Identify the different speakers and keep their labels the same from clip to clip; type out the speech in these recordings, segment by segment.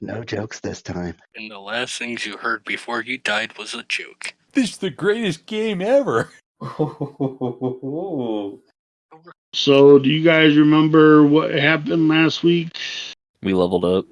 Speaker 1: No jokes this time.
Speaker 2: And the last things you heard before you died was a joke.
Speaker 3: This is the greatest game ever.
Speaker 4: So, do you guys remember what happened last week?
Speaker 5: We leveled up.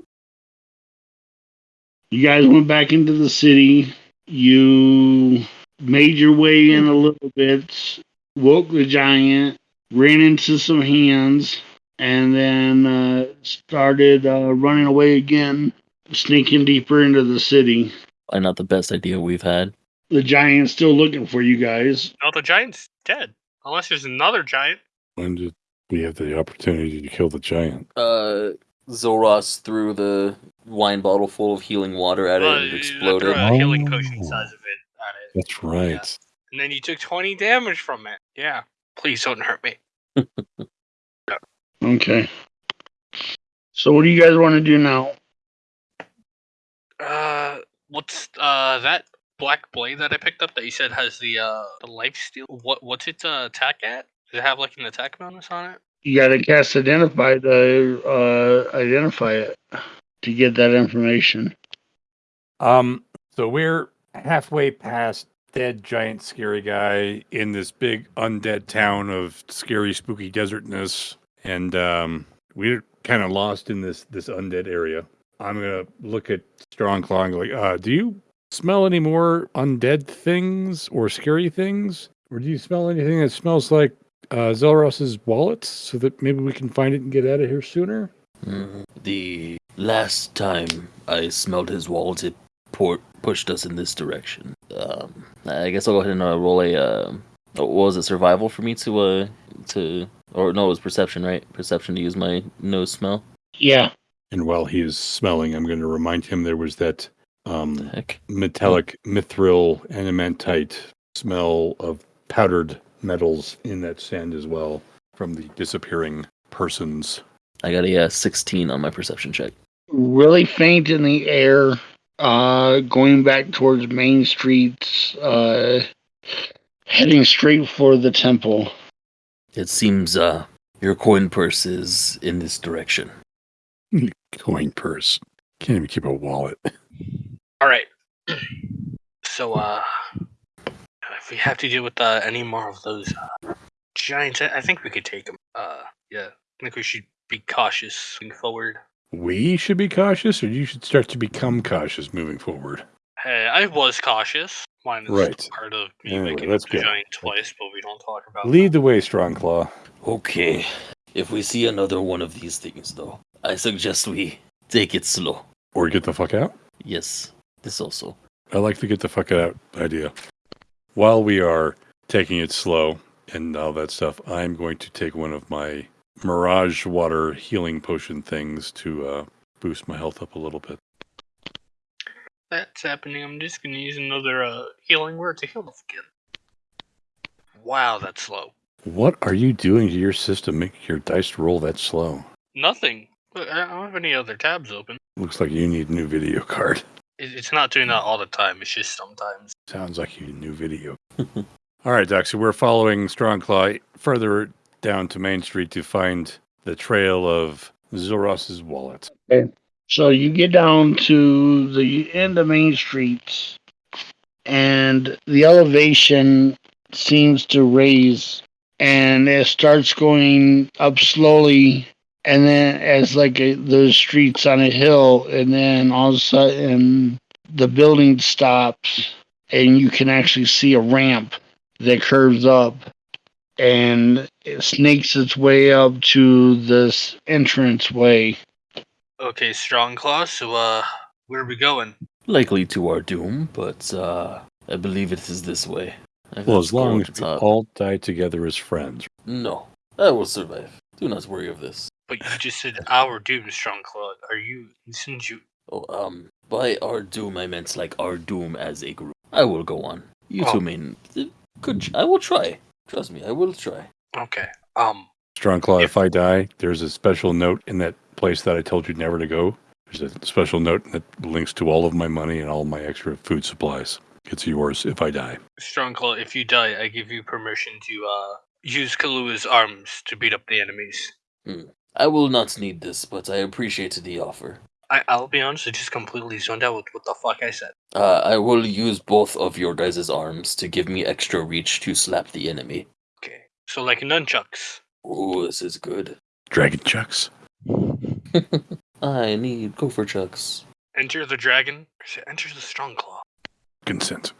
Speaker 4: You guys went back into the city. You made your way in a little bit, woke the giant, ran into some hands, and then uh, started uh, running away again, sneaking deeper into the city.
Speaker 5: Probably not the best idea we've had.
Speaker 4: The giant's still looking for you guys.
Speaker 6: No, the giant's dead. Unless there's another giant.
Speaker 3: When did we have the opportunity to kill the giant?
Speaker 5: Uh, Zoros threw the wine bottle full of healing water at it
Speaker 6: Uh,
Speaker 5: and it exploded.
Speaker 6: threw a healing
Speaker 3: Oh.
Speaker 6: potion size of it at it.
Speaker 3: That's right.
Speaker 6: And then you took 20 damage from it. Yeah. Please don't hurt me.
Speaker 4: Okay. So, what do you guys want to do now?
Speaker 6: Uh, what's uh that black blade that I picked up that you said has the uh the life steal? What what's it uh, attack at? Does it have like an attack bonus on it?
Speaker 4: You got to cast identify to uh, identify it to get that information.
Speaker 3: Um, so we're halfway past dead giant scary guy in this big undead town of scary spooky desertness, and um, we're kind of lost in this this undead area. I'm gonna look at Strong Claw and go like, uh, do you smell any more undead things or scary things, or do you smell anything that smells like uh, Zelros's wallet, so that maybe we can find it and get out of here sooner?
Speaker 5: Mhm. The last time I smelled his wallet, it por- pushed us in this direction. Um, I guess I'll go ahead and uh, roll a. Uh, what was it? Survival for me to uh to or no, it was perception, right? Perception to use my nose smell.
Speaker 4: Yeah.
Speaker 3: And while he is smelling, I'm going to remind him there was that um,
Speaker 5: The heck.
Speaker 3: metallic mithril adamantite smell of powdered metals in that sand as well from the disappearing persons.
Speaker 5: I got a uh, 16 on my perception check.
Speaker 4: Really faint in the air, uh, going back towards Main streets uh, heading straight for the temple.
Speaker 5: It seems uh your coin purse is in this direction.
Speaker 3: Coin purse. Can't even keep a wallet.
Speaker 6: All right. So uh, if we have to deal with uh, any more of those uh, giants, I, I think we could take them. Uh, yeah. I think we should be cautious moving forward.
Speaker 3: We should be cautious, or you should start to become cautious moving forward.
Speaker 6: Hey, I was cautious. Mine is
Speaker 3: Right.
Speaker 6: part of me
Speaker 3: Anyway,
Speaker 6: waking
Speaker 3: let's
Speaker 6: up the
Speaker 3: go.
Speaker 6: giant twice, but we don't talk about
Speaker 3: Lead the way, Strong Claw.
Speaker 5: Okay. If we see another one of these things though, I suggest we take it slow.
Speaker 3: Or get the fuck out.
Speaker 5: Yes. This also.
Speaker 3: I like the get the fuck out idea. While we are taking it slow and all that stuff, I'm going to take one of my Mirage Water healing potion things to uh, boost my health up a little bit.
Speaker 6: That's happening. I'm just gonna use another uh, healing word to heal myself again. Wow, that's slow.
Speaker 3: What are you doing to your system making your dice roll that slow?
Speaker 6: Nothing. Look, I don't have any other tabs open.
Speaker 3: Looks like you need a new video card.
Speaker 6: It's not doing that all the time. It's just sometimes.
Speaker 3: Sounds like you need a new video. all right, Doc. So we're following Strong Claw further down to Main Street to find the trail of Zoros's wallet.
Speaker 4: So you get down to the end of Main Street, and the elevation seems to raise, and it starts going up slowly, and then as like a, those streets on a hill, and then all of a sudden the building stops, and you can actually see a ramp that curves up, and it snakes its way up to this entrance way.
Speaker 6: Okay, strong claw. So, uh, where are we going?
Speaker 5: Likely to our doom, but uh I believe it is this way. I
Speaker 3: Well, as long as we all die together as friends.
Speaker 5: No. I will survive. Do not worry of this.
Speaker 6: But you just said our doom, strong claw. Are you insinuating?
Speaker 5: Oh, um, by our doom, I meant like our doom as a group. I will go on. You
Speaker 6: Oh.
Speaker 5: two mean good. I will try. Trust me, I will try.
Speaker 6: Okay. Um.
Speaker 3: Strong Claw,
Speaker 6: If-
Speaker 3: if I die, there's a special note in that place that I told you never to go. There's a special note that links to all of my money and all my extra food supplies. It's yours if I die.
Speaker 6: Strong claw. If you die, I give you permission to uh use Kalua's arms to beat up the enemies.
Speaker 5: I will not need this, but I appreciate the offer.
Speaker 6: I, I'll be honest, I just completely zoned out with what the fuck I said.
Speaker 5: Uh, I will use both of your guys' arms to give me extra reach to slap the enemy.
Speaker 6: Okay. So like nunchucks.
Speaker 5: Ooh, this is good.
Speaker 3: Dragon chucks.
Speaker 5: I need gopher chucks.
Speaker 6: Enter the dragon. Or is it enter the strong claw?
Speaker 3: Consent.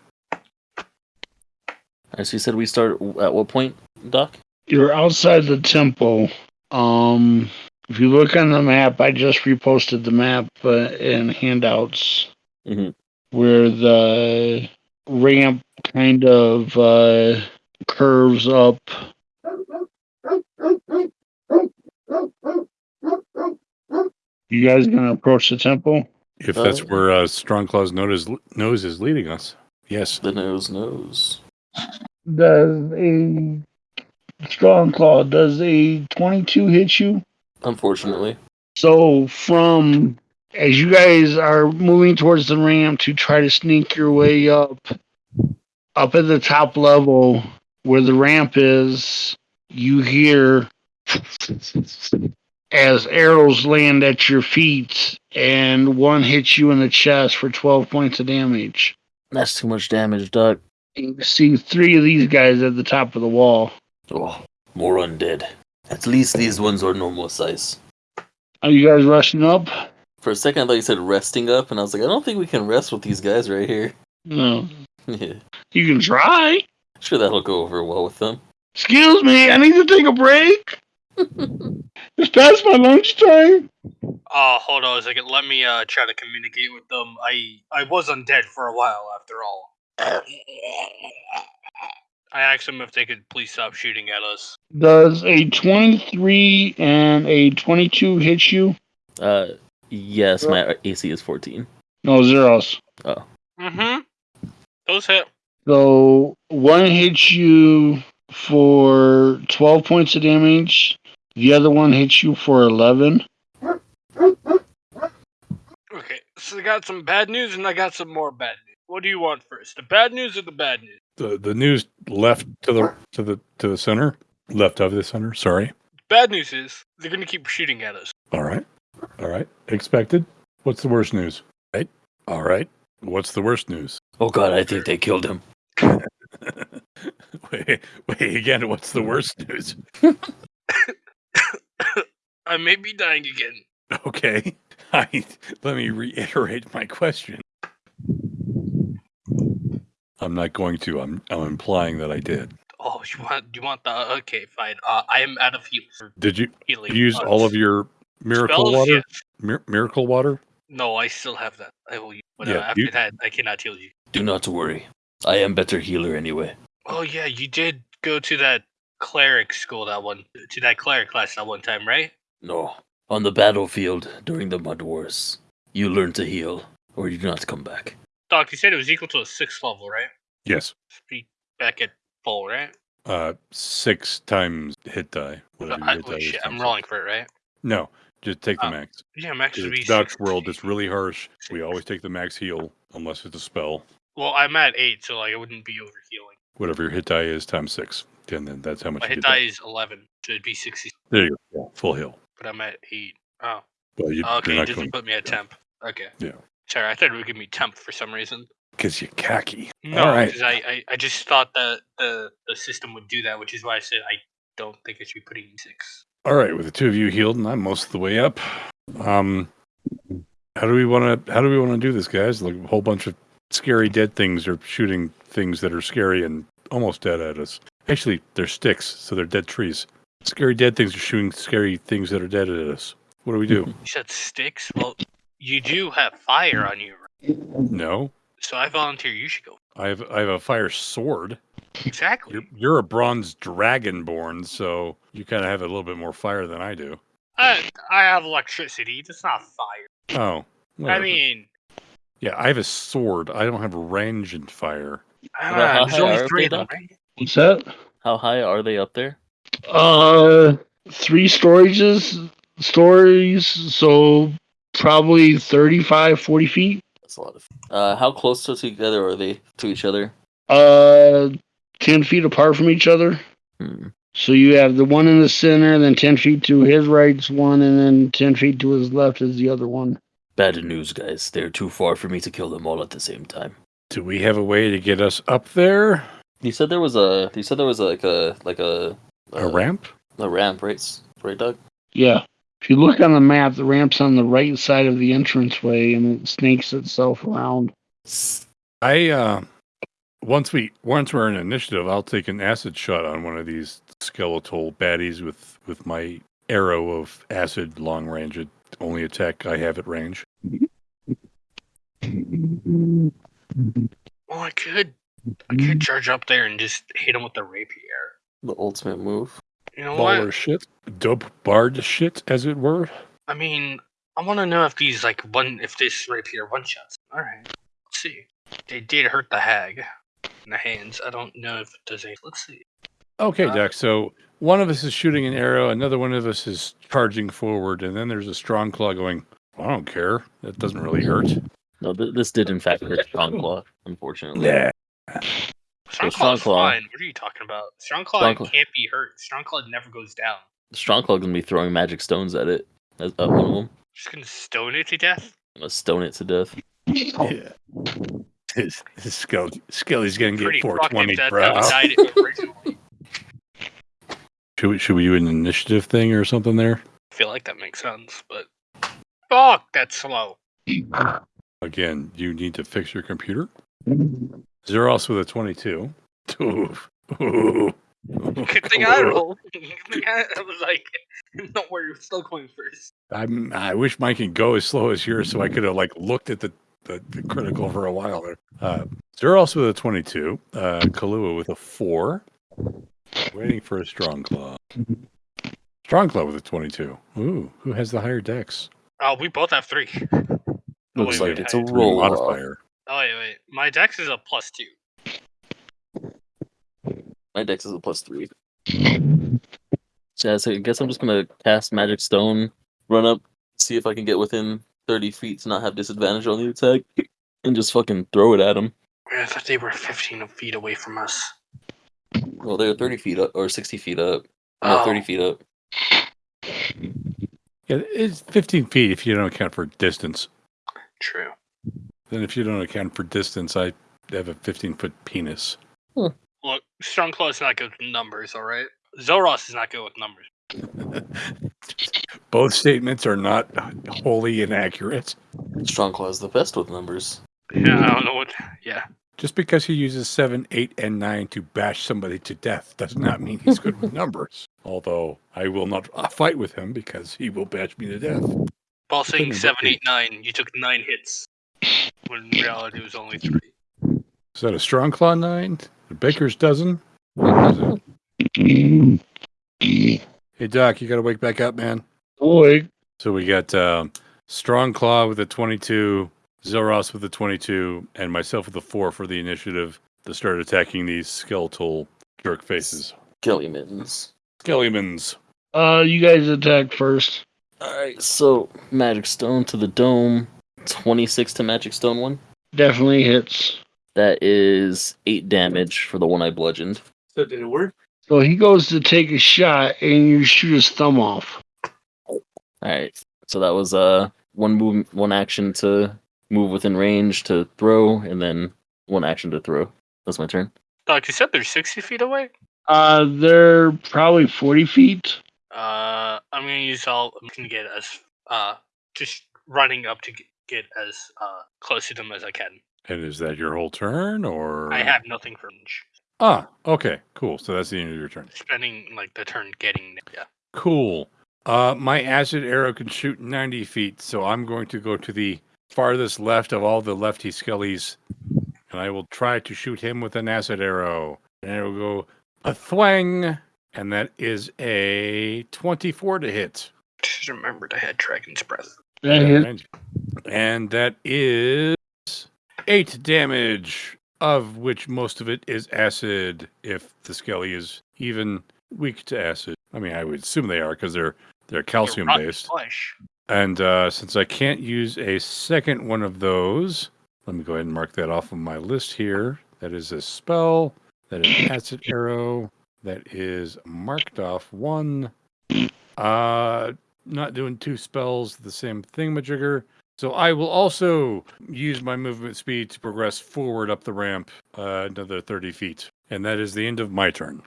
Speaker 5: As so you said we start at what point, Doc?
Speaker 4: You're outside the temple. Um, if you look on the map, I just reposted the map uh, in handouts
Speaker 5: Mhm.
Speaker 4: where the ramp kind of uh, curves up. You guys gonna approach the temple?
Speaker 3: If that's
Speaker 5: Uh,
Speaker 3: where uh, Strongclaw's nose, nose is leading us. Yes.
Speaker 5: The nose knows.
Speaker 4: Does a strong claw? Does a twenty-two hit you?
Speaker 5: Unfortunately.
Speaker 4: So from as you guys are moving towards the ramp to try to sneak your way up, up at the top level where the ramp is, you hear as arrows land at your feet and one hits you in the chest for 12 points of damage.
Speaker 5: That's too much damage, Doc.
Speaker 4: You see three of these guys at the top of the wall.
Speaker 5: Oh, more undead. At least these ones are normal size.
Speaker 4: Are you guys rushing up?
Speaker 5: For a second, I thought you said resting up, and I was like, I don't think we can rest with these guys right here.
Speaker 4: No.
Speaker 5: yeah.
Speaker 4: You can try.
Speaker 5: Sure, that'll go over well with them.
Speaker 4: Excuse me, I need to take a break. It's past my lunchtime.
Speaker 6: Oh, hold on a second. Let me uh try to communicate with them. I I was undead for a while after all. I asked them if they could please stop shooting at us.
Speaker 4: Does a 23 and a 22 hit you?
Speaker 5: Uh, yes, my AC is 14.
Speaker 4: No, zeros.
Speaker 6: Mm-hmm. Those hit.
Speaker 4: So one hits you for 12 points of damage. The other one hits you for 11.
Speaker 6: Okay, so I got some bad news and I got some more bad news. What do you want first? The bad news or the bad news?
Speaker 3: The the news left to the to the to the center. Left of the center. Sorry.
Speaker 6: Bad news is they're gonna keep shooting at us.
Speaker 3: All right. All right. Expected. What's the worst news? Right. All right. What's the worst news?
Speaker 5: Oh god, I think they killed him.
Speaker 3: wait, wait again. What's the worst news?
Speaker 6: I may be dying again.
Speaker 3: Okay. I, let me reiterate my question. I'm not going to. I'm I'm implying that I did.
Speaker 6: Oh, you want you want the okay, fine. Uh, I am out of heal
Speaker 3: Did you
Speaker 6: healing.
Speaker 3: use
Speaker 6: uh,
Speaker 3: all of your miracle
Speaker 6: spells?
Speaker 3: water? Mir- miracle water?
Speaker 6: No, I still have that. I will use. But
Speaker 3: Yeah,
Speaker 6: uh, after
Speaker 3: you-
Speaker 6: that, I cannot heal you.
Speaker 5: Do not worry. I am better healer anyway.
Speaker 6: Oh yeah, you did go to that cleric school that one to that cleric class that one time, right?
Speaker 5: No. On the battlefield during the Mud Wars, you learn to heal, or you do not come back.
Speaker 6: Doc, you said it was equal to a sixth level, right?
Speaker 3: Yes.
Speaker 6: Be back at full, right?
Speaker 3: Uh, six times hit die. Whatever your
Speaker 6: I,
Speaker 3: hit die
Speaker 6: wait,
Speaker 3: is
Speaker 6: shit, I'm rolling for it, right?
Speaker 3: No, just take the
Speaker 6: Oh,
Speaker 3: max.
Speaker 6: Yeah, max would be
Speaker 3: It's Dutch world. It's really harsh. We always take the max heal unless it's a spell.
Speaker 6: Well, I'm at eight, so like I wouldn't be over healing.
Speaker 3: Whatever your hit die is times six, and then that's how much
Speaker 6: My hit die is eleven, so it'd be sixty.
Speaker 3: There you go. Yeah, full heal.
Speaker 6: But I'm at eight. Oh,
Speaker 3: Well, you,
Speaker 6: okay. It doesn't put me at
Speaker 3: yeah.
Speaker 6: temp. Okay.
Speaker 3: Yeah.
Speaker 6: Sorry, I thought it would give me temp for some reason.
Speaker 3: because you're khaki.
Speaker 6: No,
Speaker 3: All right.
Speaker 6: because I, I, I just thought that the the system would do that, which is why I said I don't think it should be putting in six.
Speaker 3: All right, with the two of you healed, and I'm most of the way up. Um, how do we want to? How do we want to do this, guys? Like a whole bunch of scary dead things are shooting things that are scary and almost dead at us. Actually, they're sticks, so they're dead trees. Scary dead things are shooting scary things that are dead at us. What do we do?
Speaker 6: You said sticks. Well, you do have fire on you, right?
Speaker 3: no,
Speaker 6: so I volunteer. You should go.
Speaker 3: I have I have a fire sword.
Speaker 6: Exactly.
Speaker 3: You're you're a bronze dragonborn, so you kind of have a little bit more fire than I do.
Speaker 6: I I have electricity. That's not fire.
Speaker 3: Oh,
Speaker 6: I mean,
Speaker 3: yeah, I have a sword. I don't have range and fire.
Speaker 6: uh,
Speaker 5: how
Speaker 6: there's only three of them, right?
Speaker 4: What's that?
Speaker 5: How high are they up there?
Speaker 4: Uh, three storages, stories, so probably 35, 40 feet.
Speaker 5: That's a lot of. Uh, how close to together are they to each other?
Speaker 4: Uh, 10 feet apart from each other.
Speaker 5: Hmm.
Speaker 4: So you have the one in the center, then 10 feet to his right's one, and then 10 feet to his left is the other one.
Speaker 5: Bad news, guys. They're too far for me to kill them all at the same time.
Speaker 3: Do we have a way to get us up there?
Speaker 5: You said there was a. You said there was like a like a
Speaker 3: A
Speaker 5: uh,
Speaker 3: ramp?
Speaker 5: A ramp, right? Right, Doug.
Speaker 4: Yeah. If you look on the map, the ramp's on the right side of the entranceway and it snakes itself around.
Speaker 3: I uh once we once we're in initiative, I'll take an acid shot on one of these skeletal baddies with with my arrow of acid long range. It only attack I have at range.
Speaker 6: Well, I could, I could charge up there and just hit him with the rapier.
Speaker 5: The ultimate move.
Speaker 6: You know
Speaker 3: Baller
Speaker 6: what?
Speaker 3: shit, dope bard shit, as it were.
Speaker 6: I mean, I want to know if these like one, if this rapier one shots. All right, let's see. They did hurt the hag in the hands. I don't know if it does any. Let's see.
Speaker 3: Okay,
Speaker 6: Uh,
Speaker 3: Doc. So one of us is shooting an arrow, another one of us is charging forward, and then there's a strong claw going. I don't care. That doesn't really hurt.
Speaker 5: No, th- this did in fact hurt Strong Claw, unfortunately.
Speaker 3: Yeah.
Speaker 6: Strong
Speaker 5: Strong Claw.
Speaker 6: fine. What are you talking about? Strong Claw
Speaker 5: Strong Claw-
Speaker 6: can't be hurt. Strong Claw never goes down.
Speaker 5: Strong Claw gonna be throwing magic stones at it. As uh, one of them.
Speaker 6: Just gonna stone it to death.
Speaker 5: I'm gonna stone it to death.
Speaker 3: Yeah. His, his Skelly, Skelly's gonna get 420, bro.
Speaker 6: that died originally.
Speaker 3: Should we, should we do an initiative thing or something there?
Speaker 6: I feel like that makes sense, but fuck, that's slow.
Speaker 3: Again, you need to fix your computer. Zeros with a 22. Ooh. Ooh.
Speaker 6: Good thing I rolled. Good thing I, I was like, don't worry, we're still going first.
Speaker 3: I'm, I wish mine can go as slow as yours so I could have like looked at the, the, the critical for a while there. Uh, Zeros with a 22. Uh, Kahlua with a 4. Waiting for a strong claw. Strong claw with a 22. Ooh, who has the higher dex?
Speaker 6: Oh, we both have three.
Speaker 5: Looks like it's a
Speaker 3: Three
Speaker 5: roll off.
Speaker 3: modifier.
Speaker 6: Oh wait, wait. My dex is a plus two.
Speaker 5: My dex is a plus three. Yeah, so I guess I'm just gonna cast Magic Stone, run up, see if I can get within 30 feet to not have disadvantage on the attack, and just fucking throw it at him.
Speaker 6: I thought they were 15 feet away from us.
Speaker 5: Well, they're 30 feet up or 60 feet up. No,
Speaker 6: Oh.
Speaker 5: 30 feet up.
Speaker 3: Yeah, it's 15 feet if you don't account for distance.
Speaker 6: True.
Speaker 3: Then if you don't account for distance, I have a 15 foot penis.
Speaker 6: Look, Strong Claw is not good with numbers, alright? Zoros is not good with numbers.
Speaker 3: Both statements are not wholly inaccurate.
Speaker 5: Strongclaw is the best with numbers.
Speaker 6: Yeah, I don't know what. Yeah.
Speaker 3: Just because he uses 7, 8, and 9 to bash somebody to death does not mean he's good with numbers. Although I will not uh, fight with him because he will bash me to death.
Speaker 6: Ball saying
Speaker 3: Couldn't
Speaker 6: 7, 8, 9. You took 9 hits. When in reality it was only 3.
Speaker 3: Is that a strong claw 9? A baker's dozen? What is it? Hey, Doc, you got to wake back up, man.
Speaker 4: Boy,
Speaker 3: So we got um, Strong Claw with a 22, Zelros with a 22, and myself with a 4 for the initiative to start attacking these skeletal jerk faces.
Speaker 5: Kelly mittens.
Speaker 3: Skellimans.
Speaker 4: uh, you guys attack first.
Speaker 5: Alright, so Magic Stone to the dome. 26 to Magic Stone one.
Speaker 4: Definitely hits.
Speaker 5: That is 8 damage for the one I bludgeoned.
Speaker 2: So did it work?
Speaker 4: So he goes to take a shot and you shoot his thumb off.
Speaker 5: Alright, so that was uh one move, one action to move within range to throw, and then one action to throw. That's my turn.
Speaker 6: Doc, you said they're 60 feet away?
Speaker 4: Uh, they're probably 40 feet.
Speaker 6: Uh, I'm gonna use all I can get as uh just running up to get, get as uh close to them as I can.
Speaker 3: And is that your whole turn, or?
Speaker 6: I have nothing for range.
Speaker 3: Ah, okay, cool. So that's the end of your turn.
Speaker 6: Spending like the turn getting yeah.
Speaker 3: Cool. Uh, my acid arrow can shoot 90 feet, so I'm going to go to the farthest left of all the lefty skellies, and I will try to shoot him with an acid arrow. And it will go a thwang, and that is a 24 to hit.
Speaker 6: Just remembered I had Dragon's Breath.
Speaker 4: That hit.
Speaker 3: And, that is eight damage, of which most of it is acid, if the skelly is even weak to acid. I mean, I would assume they are because they're they're calcium based.
Speaker 6: Flesh.
Speaker 3: And uh, since I can't use a second one of those, let me go ahead and mark that off of my list here. That is a spell. That is acid arrow. That is marked off one. Uh, not doing two spells, the same thingamajigger. So I will also use my movement speed to progress forward up the ramp uh, another 30 feet. And that is the end of my turn.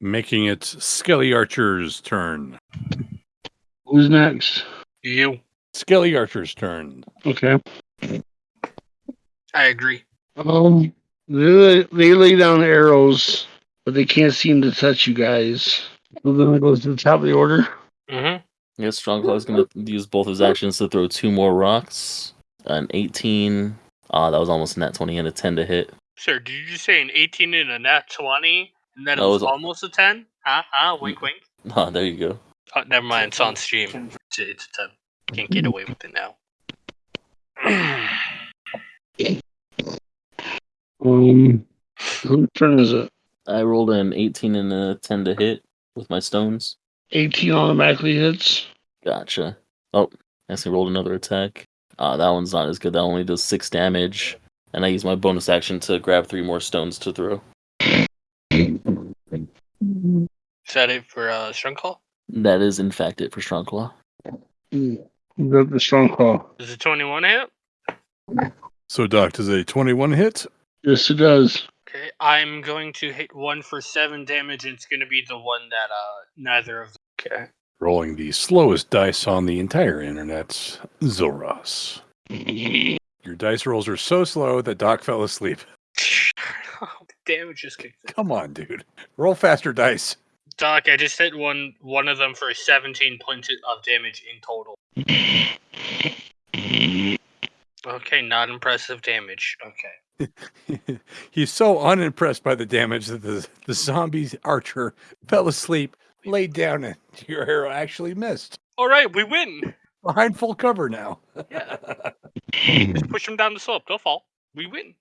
Speaker 3: Making it Skelly Archer's turn.
Speaker 4: Who's next?
Speaker 6: You.
Speaker 3: Skelly Archer's turn.
Speaker 4: Okay.
Speaker 6: I agree.
Speaker 4: Um, they, they lay down arrows, but they can't seem to touch you guys. So then it goes to the top of the order.
Speaker 6: Mm-hmm.
Speaker 5: I guess is gonna use both his actions to throw two more rocks. An 18. Ah, that was almost a nat 20 and a 10 to hit.
Speaker 6: Sir, did you say an 18 and a nat 20? And then it
Speaker 5: No, it
Speaker 6: was
Speaker 5: was
Speaker 6: almost a 10? Huh? Huh? Wink, wink.
Speaker 5: Ah, there you go.
Speaker 6: Oh, never mind. It's on stream. It's a, it's a 10. Can't get away with it now.
Speaker 4: Um, whose turn is it?
Speaker 5: I rolled an 18 and a 10 to hit with my stones.
Speaker 4: 18 automatically hits.
Speaker 5: Gotcha. Oh, I actually rolled another attack. Ah, that one's not as good. That only does six damage. And I use my bonus action to grab three more stones to throw.
Speaker 6: Is that it for uh, Strong Call?
Speaker 5: That is, in fact, it for Strongclaw.
Speaker 4: The, the strong call.
Speaker 6: Does a 21 hit?
Speaker 3: So, Doc, does a 21 hit?
Speaker 4: Yes, it does.
Speaker 6: Okay, I'm going to hit one for seven damage, and it's going to be the one that uh neither of. Okay.
Speaker 3: Rolling the slowest dice on the entire internet, Zoros. Your dice rolls are so slow that Doc fell asleep.
Speaker 6: oh, the damage just kicked in.
Speaker 3: Come on, dude. Roll faster dice.
Speaker 6: Doc, I just hit one one of them for 17 points of damage in total. Okay, not impressive damage. Okay.
Speaker 3: He's so unimpressed by the damage that the, the zombie archer fell asleep, laid down, and your arrow actually missed.
Speaker 6: All right, we win.
Speaker 3: Behind full cover now.
Speaker 6: Yeah. Just push him down the slope. They'll fall. We win.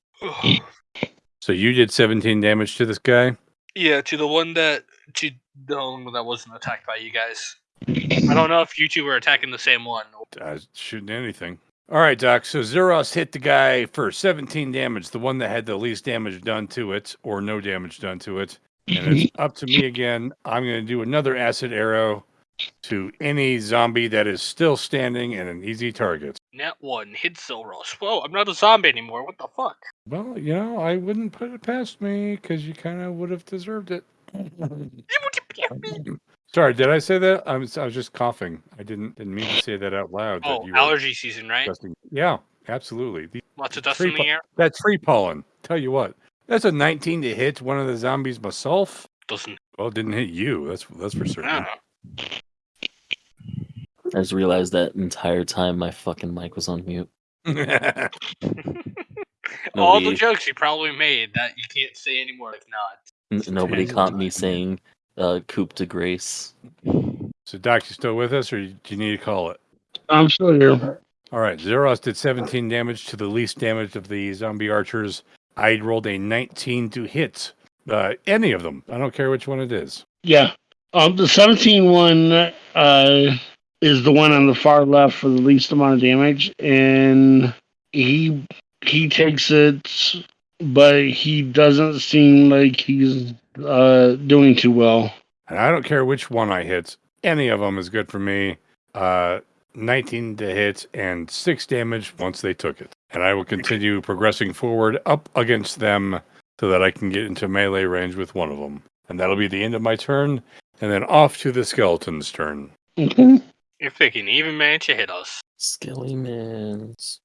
Speaker 3: so you did 17 damage to this guy?
Speaker 6: yeah, to the one that to the one that wasn't attacked by you guys. I don't know if you two were attacking the same one.
Speaker 3: Uh, shooting anything. All right, Doc. So Zeros hit the guy for 17 damage, the one that had the least damage done to it, or no damage done to it. And it's mm-hmm. up to me again. I'm going to do another acid arrow to any zombie that is still standing and an easy target.
Speaker 6: Nat one hit Zilros. Whoa, I'm not a zombie anymore. What the fuck?
Speaker 3: Well, you know, I wouldn't put it past me because you kind of would have deserved it. Sorry, did I say that? I was, I was just coughing. I didn't didn't mean to say that out loud. that
Speaker 6: Oh,
Speaker 3: you
Speaker 6: allergy season, right?
Speaker 3: disgusting. Yeah, absolutely. The,
Speaker 6: Lots of dust in the air.
Speaker 3: that tree pollen. Tell you what, that's a 19 to hit one of the zombies myself.
Speaker 6: Doesn't.
Speaker 3: Well, it didn't hit you. That's that's for certain.
Speaker 6: Ah.
Speaker 5: I just realized that entire time my fucking mic was on mute.
Speaker 6: All the jokes you probably made that you can't say anymore. Like, not.
Speaker 5: N- nobody caught me saying uh, "coup de grace."
Speaker 3: so, Doc, you still with us, or do you need to call it?
Speaker 4: I'm still here.
Speaker 3: All right, Zeros did 17 damage to the least damage of the zombie archers. I rolled a 19 to hit uh, any of them. I don't care which one it is.
Speaker 4: Yeah. Um, the 17 one uh, is the one on the far left for the least amount of damage, and he he takes it, but he doesn't seem like he's uh, doing too well.
Speaker 3: And I don't care which one I hit. Any of them is good for me. Uh, 19 to hit and 6 damage once they took it. And I will continue progressing forward up against them so that I can get into melee range with one of them. And that'll be the end of my turn. And then off to the skeleton's turn.
Speaker 4: Okay.
Speaker 6: If they can even manage to hit us.
Speaker 5: Skelly mans.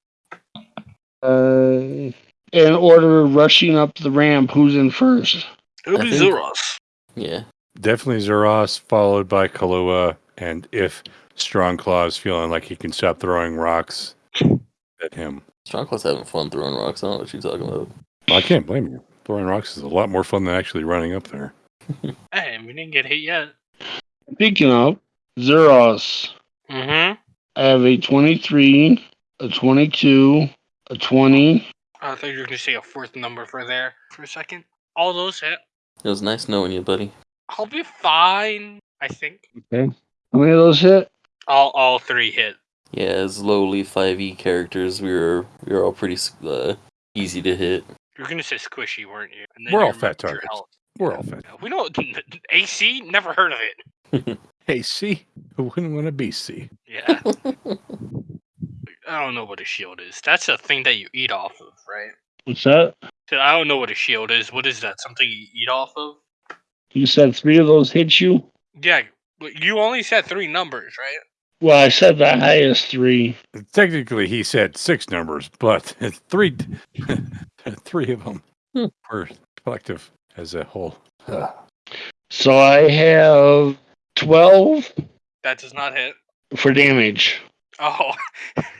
Speaker 4: Uh, in order of rushing up the ramp, who's in first?
Speaker 6: It'll
Speaker 5: I
Speaker 6: be
Speaker 5: think-
Speaker 6: Zuros.
Speaker 5: Yeah,
Speaker 3: Definitely Zeros, followed by Kalua. And if Strongclaw's feeling like he can stop throwing rocks at him,
Speaker 5: Strongclaw's having fun throwing rocks. I don't know what you're talking about.
Speaker 3: I can't blame you. Throwing rocks is a lot more fun than actually running up there.
Speaker 6: Hey, we didn't get hit yet.
Speaker 4: Speaking of Zeros,
Speaker 6: Mm-hmm.
Speaker 4: I have a 23, a 22, a 20.
Speaker 6: I thought you were going to say a fourth number for there for a second. All those hit.
Speaker 5: It was nice knowing you, buddy.
Speaker 6: I'll be fine. I think.
Speaker 4: Okay. How many of those hit?
Speaker 6: All all three hit.
Speaker 5: Yeah, as lowly 5e characters, we were we were all pretty uh, easy to hit.
Speaker 6: You were going to say squishy, weren't you? And then
Speaker 3: We're all fat targets. We're all fed.
Speaker 6: We don't. AC. Never heard of it.
Speaker 3: AC. C, who wouldn't want to be C?
Speaker 6: Yeah. I don't know what a shield is. That's a thing that you eat off of, right?
Speaker 4: What's that?
Speaker 6: I don't know what a shield is. What is that? Something you eat off of?
Speaker 4: You said three of those hit you?
Speaker 6: Yeah, but you only said three numbers, right?
Speaker 4: Well, I said the highest three.
Speaker 3: Technically, he said six numbers, but three, three of them
Speaker 5: Hmm.
Speaker 3: were collective as a whole.
Speaker 4: So I have 12
Speaker 6: That does not hit.
Speaker 4: for damage.
Speaker 6: Oh,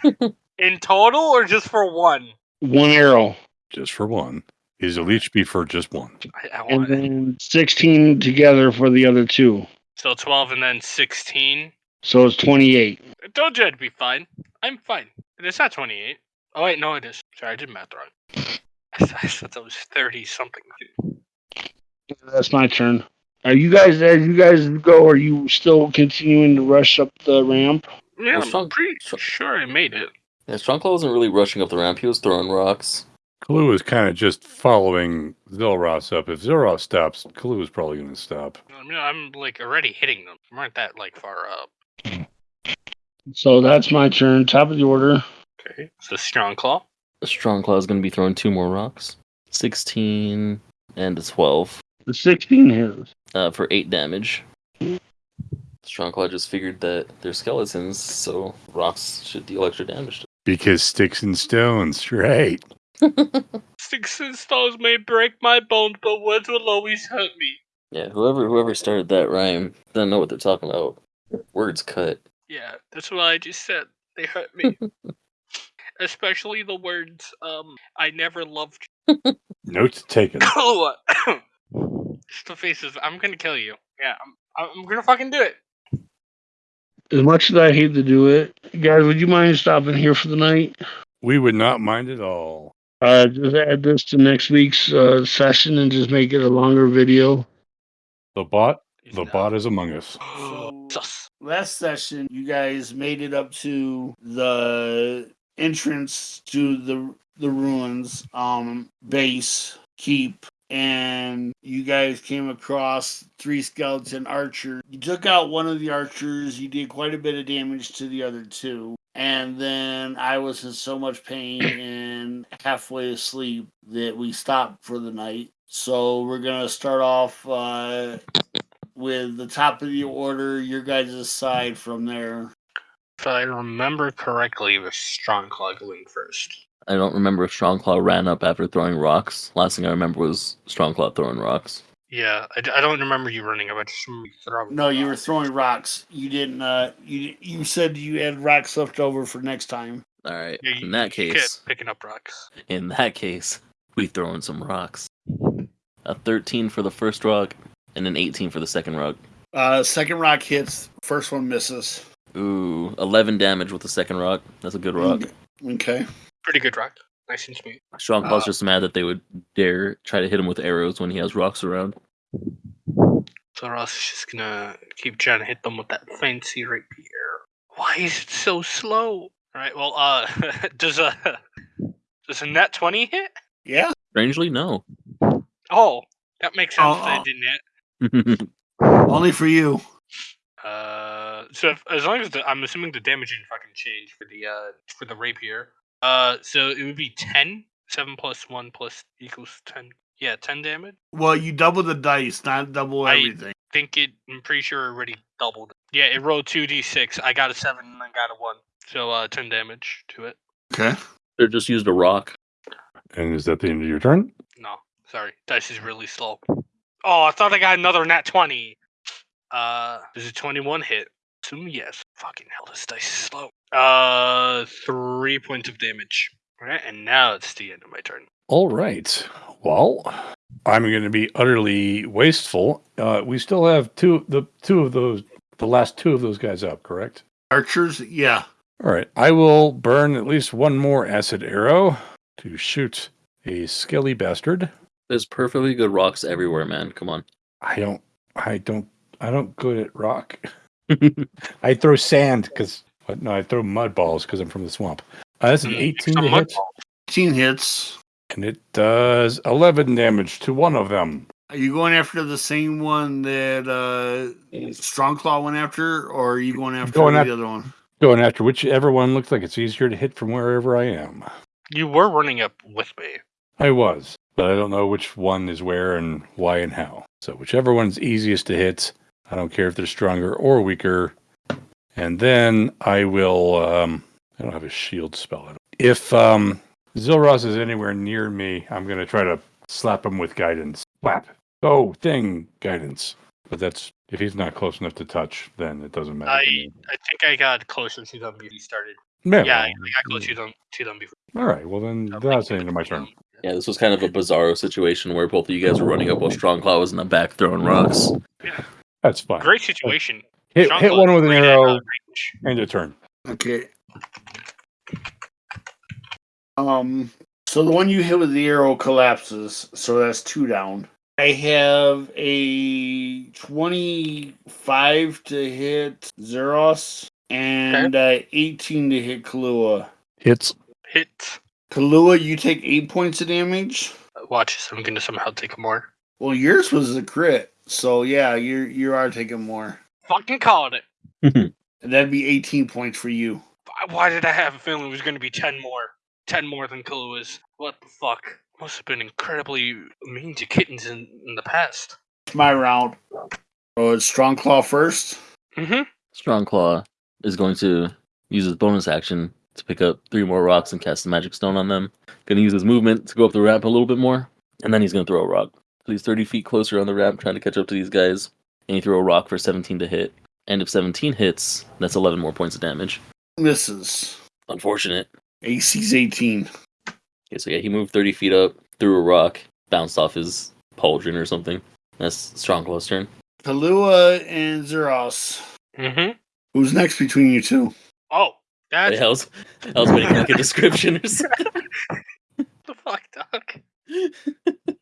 Speaker 6: in total or just for one?
Speaker 4: One arrow.
Speaker 3: Just for one. Is a leech be for just one?
Speaker 6: I, I
Speaker 4: And
Speaker 6: want it.
Speaker 4: then 16 together for the other two.
Speaker 6: So twelve and then sixteen.
Speaker 4: So it's 28.
Speaker 6: Don't judge me. Fine. I'm fine. It's not twenty-eight. Oh wait, no, it is. Sorry, I did math wrong. I thought I thought that was thirty something.
Speaker 4: That's my turn. Are you guys, as you guys go, are you still continuing to rush up the ramp?
Speaker 6: Yeah,
Speaker 5: Well,
Speaker 6: I'm
Speaker 5: strong-
Speaker 6: pretty
Speaker 5: strong-
Speaker 6: sure I made it.
Speaker 5: Yeah, Strongclaw wasn't really rushing up the ramp. He was throwing rocks.
Speaker 3: Kalu is kind of just following Zilros up. If Zilros stops, Kalu is probably going to stop.
Speaker 6: I mean, I'm like already hitting them. We aren't that like far up.
Speaker 4: So that's my turn. Top of the order.
Speaker 6: Okay. So strong claw.
Speaker 5: Strong claw is going to be throwing two more rocks. 16 and a 12
Speaker 4: The 16 hits.
Speaker 5: uh, for 8 damage. Strong claw just figured that they're skeletons, so rocks should deal extra damage.
Speaker 3: Because sticks and stones, right?
Speaker 6: Sticks and stones may break my bones, but words will always hurt me.
Speaker 5: Yeah, whoever whoever started that rhyme doesn't know what they're talking about. Words cut.
Speaker 6: Yeah, that's what I just said. They hurt me. Especially the words, um, I never loved
Speaker 3: Notes taken.
Speaker 6: you. Just the faces, I'm gonna kill you. Yeah, I'm, I'm gonna fucking do it.
Speaker 4: As much as I hate to do it, guys, would you mind stopping here for the night?
Speaker 3: We would not mind at all.
Speaker 4: Uh, just add this to next week's uh, session and just make it a longer video.
Speaker 3: The bot, the
Speaker 6: No.
Speaker 3: bot is among us.
Speaker 6: Sus.
Speaker 4: last session you guys made it up to the entrance to the the ruins um base keep and you guys came across three skeleton archers you took out one of the archers you did quite a bit of damage to the other two and then i was in so much pain and halfway asleep that we stopped for the night so we're gonna start off uh with the top of the order, your guys' side from there.
Speaker 6: If I remember correctly, it was Strong Claw going first.
Speaker 5: I don't remember if Strongclaw ran up after throwing rocks. Last thing I remember was Strongclaw throwing rocks.
Speaker 6: Yeah, I, I, don't remember you running up. I just remember you throwing.
Speaker 4: No, you were throwing rocks. You didn't. Uh, you you said you had rocks left over for next time.
Speaker 5: All right.
Speaker 6: Yeah, you-
Speaker 5: in that
Speaker 6: you
Speaker 5: case,
Speaker 6: picking up rocks.
Speaker 5: in that case, we throwing some rocks. A 13 for the first rock and an 18 for the second rock.
Speaker 4: Uh, second rock hits. First one misses.
Speaker 5: Ooh, 11 damage with the second rock. That's a good rock.
Speaker 4: Okay.
Speaker 6: Pretty good rock. Nice and smooth.
Speaker 5: Strongclaw's
Speaker 4: Uh,
Speaker 5: just mad that they would dare try to hit him with arrows when he has rocks around.
Speaker 6: So Ross is just gonna keep trying to hit them with that fancy rapier. Why is it so slow? All right. Well, uh, does a does a nat twenty hit?
Speaker 4: Yeah.
Speaker 5: Strangely, no.
Speaker 6: Oh, that makes sense. I
Speaker 4: oh.
Speaker 6: didn't hit.
Speaker 4: Only for you.
Speaker 6: Uh, so if, as long as the, I'm assuming the damage didn't fucking change for the uh for the rapier. Uh, so it would be 10. 7 plus 1 plus equals 10. Yeah, 10 damage.
Speaker 4: Well, you double the dice, not double
Speaker 6: I-
Speaker 4: everything.
Speaker 6: I think it. I'm pretty sure it already doubled. Yeah, it rolled 2d6. I got a 7 and I got a 1. So uh, 10 damage to it.
Speaker 4: Okay.
Speaker 5: they just used a rock.
Speaker 3: And is that the end of your turn?
Speaker 6: No, sorry. Dice is really slow. Oh, I thought I got another nat 20. Uh, is a 21 hit? Assume yes. Fucking hell, this dice is slow. Uh, three points of damage. Alright, and now it's the end of my turn.
Speaker 3: All right. Well, I'm going to be utterly wasteful. Uh, we still have two the two of those the last two of those guys up, correct?
Speaker 4: Archers. Yeah.
Speaker 3: All right. I will burn at least one more acid arrow to shoot a skelly bastard.
Speaker 5: There's perfectly good rocks everywhere, man. Come on.
Speaker 3: I don't I don't I don't good at rock. I throw sand because no, I throw mud balls because I'm from the swamp. Uh, that's an
Speaker 6: Mm,
Speaker 3: 18
Speaker 6: some mud
Speaker 3: hit,
Speaker 4: 18 hits.
Speaker 3: and it does 11 damage to one of them.
Speaker 4: Are you going after the same one that uh, Strongclaw went after, or are you going after
Speaker 3: Going
Speaker 4: the
Speaker 3: af-
Speaker 4: other one?
Speaker 3: going after whichever one looks like it's easier to hit from wherever I am.
Speaker 6: You were running up with me.
Speaker 3: I was, but I don't know which one is where and why and how. So whichever one's easiest to hit, I don't care if they're stronger or weaker. And then I will. Um, I don't have a shield spell. If um, Zilros is anywhere near me, I'm gonna try to slap him with guidance. Slap. Go thing guidance. But that's if he's not close enough to touch, then it doesn't matter.
Speaker 6: I I think I got closer to them before you started.
Speaker 3: Yeah,
Speaker 6: Yeah, I
Speaker 3: well,
Speaker 6: I got closer to them to them before.
Speaker 3: All right. Well, then that's the end of my turn.
Speaker 5: Yeah, this was kind of a bizarro situation where both of you guys were running up while Strongclaw was in the back throwing rocks. Yeah.
Speaker 3: That's fine.
Speaker 6: Great situation.
Speaker 3: Hit, hit one with an
Speaker 6: ran out
Speaker 3: arrow
Speaker 6: of
Speaker 3: and a turn.
Speaker 4: Okay. Um. So the one you hit with the arrow collapses. So that's two down. I have a twenty-five to hit Zeros and uh, eighteen to hit Kahlua.
Speaker 3: Hits.
Speaker 6: Hit.
Speaker 4: Kahlua, you take eight points of damage.
Speaker 6: Watch this. I'm gonna somehow take more.
Speaker 4: Well, yours was a crit, so yeah, you you are taking more.
Speaker 6: Fucking called it.
Speaker 4: And that'd be eighteen points for you.
Speaker 6: Why- Why did I have a feeling it was gonna be ten more? Ten more than Kalua's. What the fuck? Must have been incredibly mean to kittens in, in the past.
Speaker 4: It's my round. Oh, it's Strong Claw first.
Speaker 6: Mm-hmm.
Speaker 5: Strongclaw is going to use his bonus action to pick up three more rocks and cast a magic stone on them. Gonna use his movement to go up the ramp a little bit more, and then he's gonna throw a rock. So he's 30 feet closer on the ramp, trying to catch up to these guys, and he throw a rock for 17 to hit. And if 17 hits, that's 11 more points of damage.
Speaker 4: Misses.
Speaker 5: Unfortunate.
Speaker 4: AC's 18.
Speaker 5: Okay, so yeah, he moved 30 feet up, threw a rock, bounced off his pauldron or something. That's Strongclaw's turn.
Speaker 4: Kalua and Zeros.
Speaker 6: Mm-hmm.
Speaker 4: Who's next between you two?
Speaker 6: Oh,
Speaker 5: Hey,
Speaker 6: that's
Speaker 5: I was, I was waiting for like a description or something.
Speaker 6: the fuck, dog.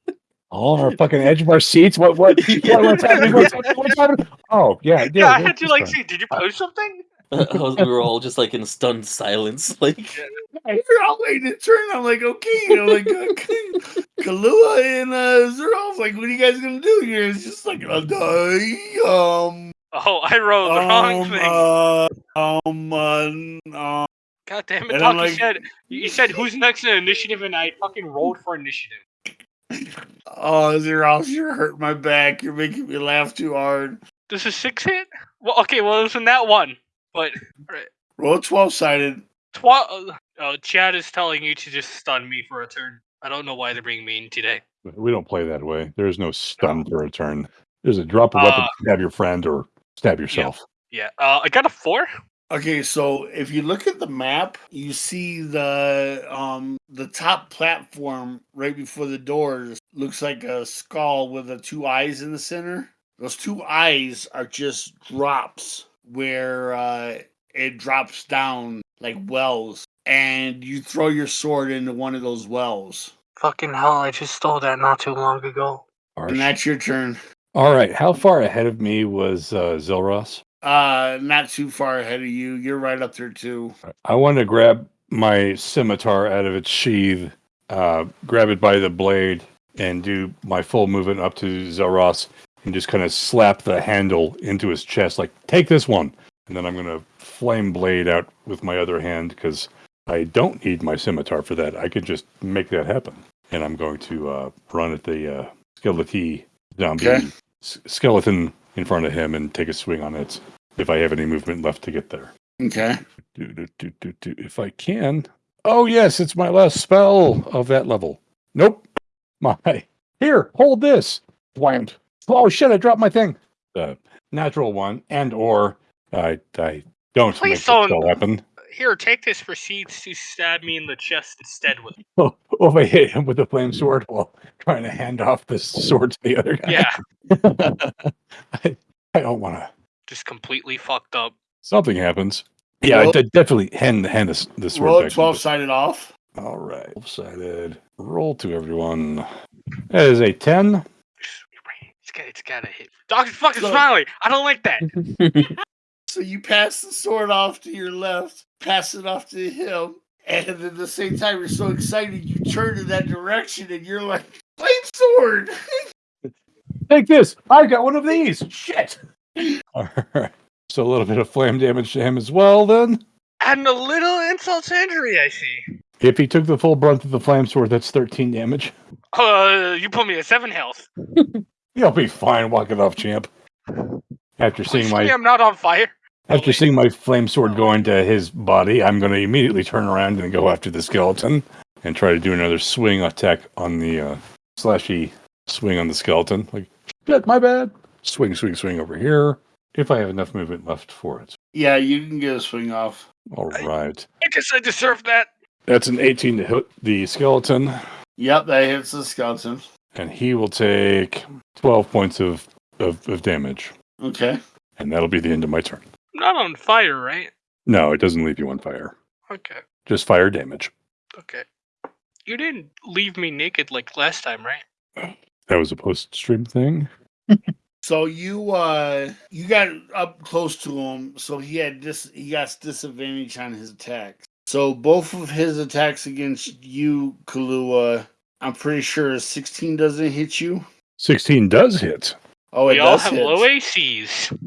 Speaker 3: All on our fucking edge of our seats. What? What? what what's happening? What's, what's happening? Oh, yeah. Yeah.
Speaker 6: Yeah, I had to like
Speaker 3: fine.
Speaker 6: see. Did you post something?
Speaker 5: Was, we were all just like in stunned silence. Like,
Speaker 4: You're all waiting to turn. I'm like, okay. I'm like, okay. Kalua and uh, Zeros. Like, what are you guys gonna do here? It's just like, uh, die. Um.
Speaker 6: Oh, I wrote the wrong
Speaker 4: um,
Speaker 6: thing.
Speaker 4: uh, um. Uh, uh,
Speaker 6: God damn it,
Speaker 4: and
Speaker 6: Doc.
Speaker 4: Like-
Speaker 6: you said you said who's next in initiative, and I fucking rolled for initiative.
Speaker 4: Oh, Zeros, you're hurting my back. You're making me laugh too hard.
Speaker 6: This is six hit. Well, okay, well it was in that one, but alright.
Speaker 4: Roll 12 sided.
Speaker 6: Twa- uh, oh, Chad is telling you to just stun me for a turn. I don't know why they're being mean today.
Speaker 3: We don't play that way. There's no stun for a turn. There's a drop of weapon,
Speaker 6: Uh,
Speaker 3: stab your friend, or stab yourself.
Speaker 6: Yeah, uh, I got a four.
Speaker 4: Okay, so if you look at the map, you see the um the top platform right before the doors looks like a skull with the two eyes in the center. Those two eyes are just drops where uh, it drops down like wells, and you throw your sword into one of those wells,
Speaker 6: Fucking hell! I just stole that not too long ago.
Speaker 4: and that's your turn.
Speaker 3: All right. How far ahead of me was uh, Zilros?
Speaker 4: Uh, not too far ahead of you. You're right up there too.
Speaker 3: I want to grab my scimitar out of its sheath, uh, grab it by the blade, and do my full movement up to Zelros and just kind of slap the handle into his chest, like, take this one. And then I'm going to flame blade out with my other hand because I don't need my scimitar for that. I could just make that happen. And I'm going to uh, run at the uh, skeleton zombie
Speaker 4: Okay.
Speaker 3: s- skeleton in front of him and take a swing on it if I have any movement left to get there.
Speaker 4: Okay.
Speaker 3: Do, do, do, do, do. If I can. Oh, yes, it's my last spell of that level. Nope. My. Here, hold this. Whammed. Oh, shit, I dropped my thing. The natural one, and or I, I don't
Speaker 6: Please
Speaker 3: make
Speaker 6: don't-
Speaker 3: spell happen.
Speaker 6: Here, take this. Proceeds to stab me in the chest instead with.
Speaker 3: Oh, oh, if I hit him with a flame sword while trying to hand off the sword to the other guy.
Speaker 6: Yeah,
Speaker 3: I, I don't want to.
Speaker 6: just completely fucked up.
Speaker 3: Something happens. Yeah, I
Speaker 4: Roll-
Speaker 3: definitely hand, hand this, this sword
Speaker 4: Roll
Speaker 3: back
Speaker 4: 12
Speaker 3: the-
Speaker 4: sided off.
Speaker 3: All right. Sided. Roll to everyone. That is a 10.
Speaker 6: It's got, it's got to hit. Dog's fucking
Speaker 4: Look.
Speaker 6: smiling. I don't like that.
Speaker 4: So you pass the sword off to your left, pass it off to him, and at the same time you're so excited you turn in that direction and you're like, flame sword!
Speaker 3: Take this. I got one of these. Shit. All right. So a little bit of flame damage to him as well. Then,
Speaker 6: And a little insult to injury, I see.
Speaker 3: if he took the full brunt of the flame sword, that's 13 damage.
Speaker 6: Uh, you put me at seven health.
Speaker 3: You'll be fine. walking off, champ. After seeing
Speaker 6: Please me
Speaker 3: my
Speaker 6: I'm not on fire.
Speaker 3: After seeing my flame sword go into his body, I'm going to immediately turn around and go after the skeleton and try to do another swing attack on the uh, slashy swing on the skeleton. Like, shit, my bad. Swing, swing, swing over here. If I have enough movement left for it.
Speaker 4: Yeah, you can get a swing off.
Speaker 3: All right.
Speaker 6: I guess I deserve that.
Speaker 3: That's an 18 to hit the skeleton,
Speaker 4: Yep, that hits the skeleton.
Speaker 3: and he will take 12 points of, of, of damage.
Speaker 4: Okay.
Speaker 3: And that'll be the end of my turn.
Speaker 6: I'm not on fire, right?
Speaker 3: No, it doesn't leave you on fire.
Speaker 6: Okay.
Speaker 3: Just fire damage.
Speaker 6: Okay. You didn't leave me naked like last time, right?
Speaker 3: That was a post stream thing.
Speaker 4: So you uh you got up close to him, so he had this he got disadvantage on his attacks. So both of his attacks against you, Kalua, I'm pretty sure 16 doesn't hit you.
Speaker 3: 16 does hit.
Speaker 4: Oh, it
Speaker 6: we all
Speaker 4: does
Speaker 6: have
Speaker 4: hit.
Speaker 6: low ACs.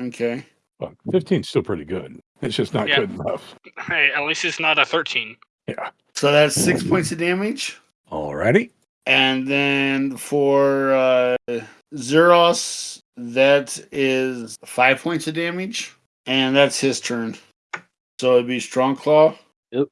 Speaker 4: Okay.
Speaker 3: Well, 15 is still pretty good. It's just not
Speaker 6: Yeah.
Speaker 3: good enough.
Speaker 6: Hey, at least it's not a 13. Yeah.
Speaker 4: So that's six points of damage.
Speaker 3: Alrighty.
Speaker 4: And then for uh Zeros, that is five points of damage. And that's his turn. So it'd be Strong Claw. Yep.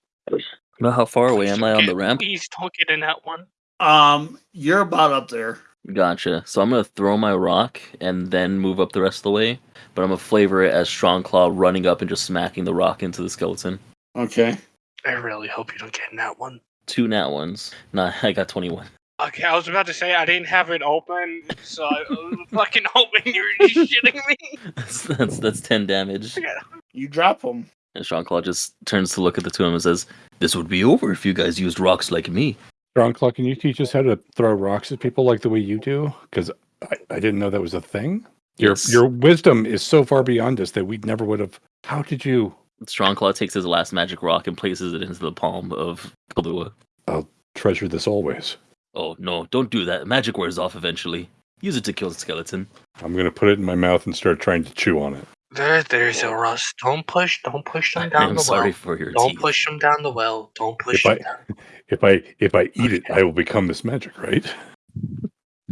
Speaker 5: Now, how far away am I on the ramp?
Speaker 6: Please don't get in that one.
Speaker 4: Um, you're about up there.
Speaker 5: Gotcha. So I'm gonna throw my rock and then move up the rest of the way. But I'm gonna flavor it as Strong Claw running up and just smacking the rock into the skeleton.
Speaker 4: Okay.
Speaker 6: I really hope you don't get in that one.
Speaker 5: Two nat ones. Nah, I got 21.
Speaker 6: Okay, I was about to say I didn't have it open, so I was fucking hoping you were just shitting me.
Speaker 5: That's that's, that's 10 damage.
Speaker 4: You drop him.
Speaker 5: And Strong Claw just turns to look at the two of them and says, "This would be over if you guys used rocks like me."
Speaker 3: Strong Claw, can you teach us how to throw rocks at people like the way you do? Because I, I didn't know that was a thing. Your
Speaker 5: Yes.
Speaker 3: your wisdom is so far beyond us that we never would have. How did you?
Speaker 5: Strong Claw takes his last magic rock and places it into the palm of Kalua.
Speaker 3: I'll treasure this always?
Speaker 5: Oh no, don't do that. Magic wears off eventually. Use it to kill the skeleton.
Speaker 3: I'm gonna put it in my mouth and start trying to chew on it.
Speaker 6: There, there's a rust. Don't push. Don't push them down
Speaker 5: I'm
Speaker 6: the
Speaker 5: sorry
Speaker 6: well.
Speaker 5: for your
Speaker 6: Don't
Speaker 5: teeth.
Speaker 6: push them down the well. Don't push
Speaker 3: If
Speaker 6: them
Speaker 3: I-
Speaker 6: down.
Speaker 3: If I if I eat it, I will become this magic, right?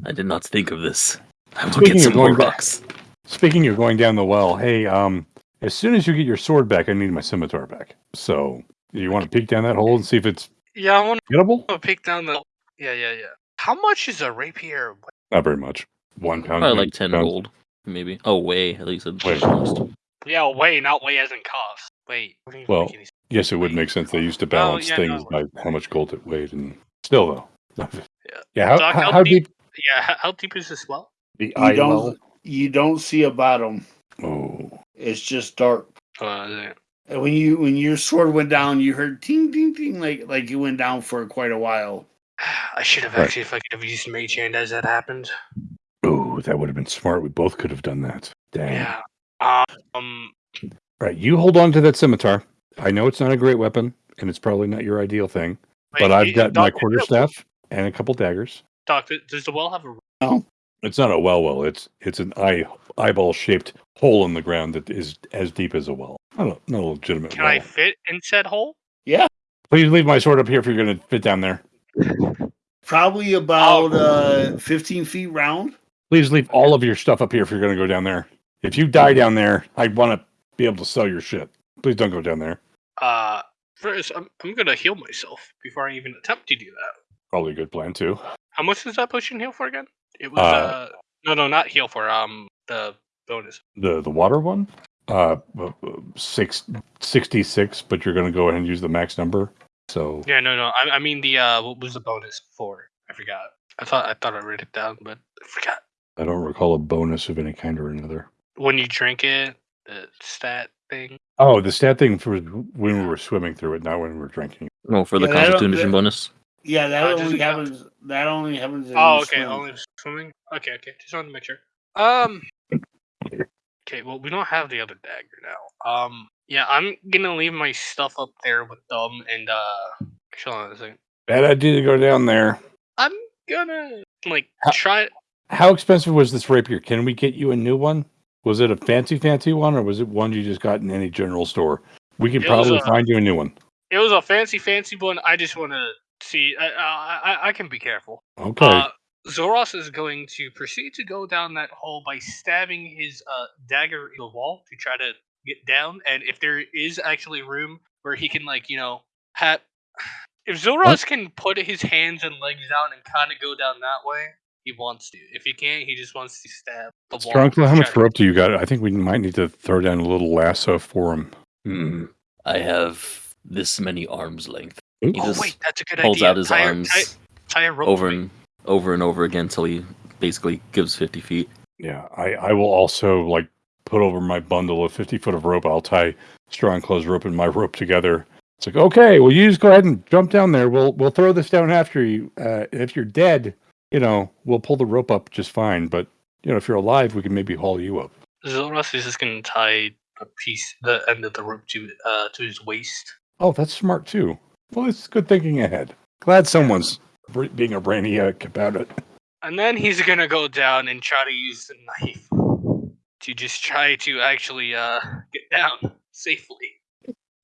Speaker 5: I did not think of this. I will
Speaker 3: Speaking
Speaker 5: get
Speaker 3: of
Speaker 5: some more
Speaker 3: going back-
Speaker 5: rocks.
Speaker 3: Speaking of going down the well, hey, um, as soon as you get your sword back, I need my scimitar back. So, you want to peek down that hole and see if it's
Speaker 6: Yeah, I want to pick down the. Yeah, yeah, yeah. How much is a rapier?
Speaker 3: Not very much. One pound.
Speaker 5: Probably like 10
Speaker 3: pounds.
Speaker 5: gold, maybe. Oh, way. At least
Speaker 3: Wait.
Speaker 5: cost.
Speaker 6: Yeah, way, not way as in cost. Wait. what do you
Speaker 3: Well, Yes, it would make sense. They used to balance
Speaker 6: yeah,
Speaker 3: things
Speaker 6: no.
Speaker 3: by how much gold it weighed, and still though.
Speaker 6: Yeah.
Speaker 3: Yeah. How,
Speaker 6: Doc,
Speaker 3: how,
Speaker 6: how
Speaker 3: how
Speaker 6: deep-
Speaker 3: deep?
Speaker 6: Yeah, how, how deep is this well?
Speaker 3: The
Speaker 4: You
Speaker 3: eye
Speaker 4: don't
Speaker 3: level?
Speaker 4: you don't see a bottom.
Speaker 3: Oh,
Speaker 4: It's just dark.
Speaker 6: Uh, yeah.
Speaker 4: And when you when your sword went down, you heard ting ting ting like like it went down for quite a while.
Speaker 6: I should have
Speaker 3: Right.
Speaker 6: actually, if I could have used mage hand as that happened.
Speaker 3: oh, that would have been smart. We both could have done that. Dang.
Speaker 6: Yeah. Um.
Speaker 3: Right. You hold on to that scimitar. I know it's not a great weapon, and it's probably not your ideal thing, but I've
Speaker 6: y-
Speaker 3: got my quarterstaff and a couple daggers.
Speaker 6: Doc, does the well have a?
Speaker 3: It's not a well well. It's it's an eye eyeball shaped hole in the ground that is as deep as a well. Not a, not a legitimate
Speaker 6: Can
Speaker 3: well.
Speaker 6: I fit in said hole? Yeah.
Speaker 3: Please leave my sword up here if you're going to fit down there.
Speaker 4: Probably about uh 15 feet round.
Speaker 3: Please leave all of your stuff up here if you're going to go down there. If you die down there, I want to be able to sell your shit. Please don't go down there.
Speaker 6: Uh, first, I'm, I'm gonna heal myself before I even attempt to do that.
Speaker 3: Probably a good plan too.
Speaker 6: How much is that potion heal for again? It was
Speaker 3: Uh,
Speaker 6: uh, no, no, not heal for um the bonus.
Speaker 3: The the water one, uh, uh, six, 66, but you're going to go ahead and use the max number. So
Speaker 6: Yeah, no, no. I, I mean the uh, what was the bonus for? I forgot. I thought I thought I wrote it down, but I forgot.
Speaker 3: I don't recall a bonus of any kind or another.
Speaker 6: When you drink it, the stat thing.
Speaker 3: Oh, the stat thing for when we were swimming through it, not when we were drinking.
Speaker 5: No, for the
Speaker 4: Yeah,
Speaker 5: constitution bonus.
Speaker 4: Yeah, that
Speaker 6: Uh,
Speaker 4: only
Speaker 6: it count?
Speaker 4: happens. That only happens. If
Speaker 6: Oh, okay.
Speaker 4: swim.
Speaker 6: Only swimming. Okay, okay. Just wanted to make sure. Um. Okay. Well, we don't have the other dagger now. Um. Yeah, I'm gonna leave my stuff up there with them, and uh. Hold on a second.
Speaker 3: Bad idea to go down there.
Speaker 6: I'm gonna like
Speaker 3: How-
Speaker 6: try.
Speaker 3: How expensive was this rapier? Can we get you a new one? Was it a fancy, fancy one, or was it one you just got in any general store? We can
Speaker 6: It
Speaker 3: probably
Speaker 6: a-
Speaker 3: find you a new one.
Speaker 6: It was a fancy, fancy one. I just want to see. I, I, I- I can be careful.
Speaker 3: Okay.
Speaker 6: Uh, Zoros is going to proceed to go down that hole by stabbing his uh, dagger in the wall to try to get down. And if there is actually room where he can, like, you know, have. If Zoros can put his hands and legs out and kind of go down that way, he wants to. If he can't, he just wants to stab the wall.
Speaker 3: Strong, how much rope do you got? I think we might need to throw down a little lasso for him.
Speaker 5: Hmm. I have this many arms length.
Speaker 3: Ooh.
Speaker 5: He
Speaker 6: Oh,
Speaker 5: just
Speaker 6: wait, that's a good
Speaker 5: holds
Speaker 6: idea.
Speaker 5: out his
Speaker 6: tie, a-
Speaker 5: arms
Speaker 6: tie, tie a rope
Speaker 5: over and over and over again until he basically gives 50 feet.
Speaker 3: Yeah, I, I will also like put over my bundle of 50 foot of rope. I'll tie strong clothes rope and my rope together. It's like, okay, well, you just go ahead and jump down there. We'll we'll throw this down after you. Uh, if you're dead, you know, we'll pull the rope up just fine. But you know, if you're alive, we can maybe haul you up.
Speaker 6: Zoros is just going to tie a piece, the end of the rope to uh to his waist.
Speaker 3: Oh, that's smart too. Well, it's good thinking ahead. Glad someone's being a brainiac about it.
Speaker 6: And then he's gonna go down and try to use the knife to just try to actually uh get down safely.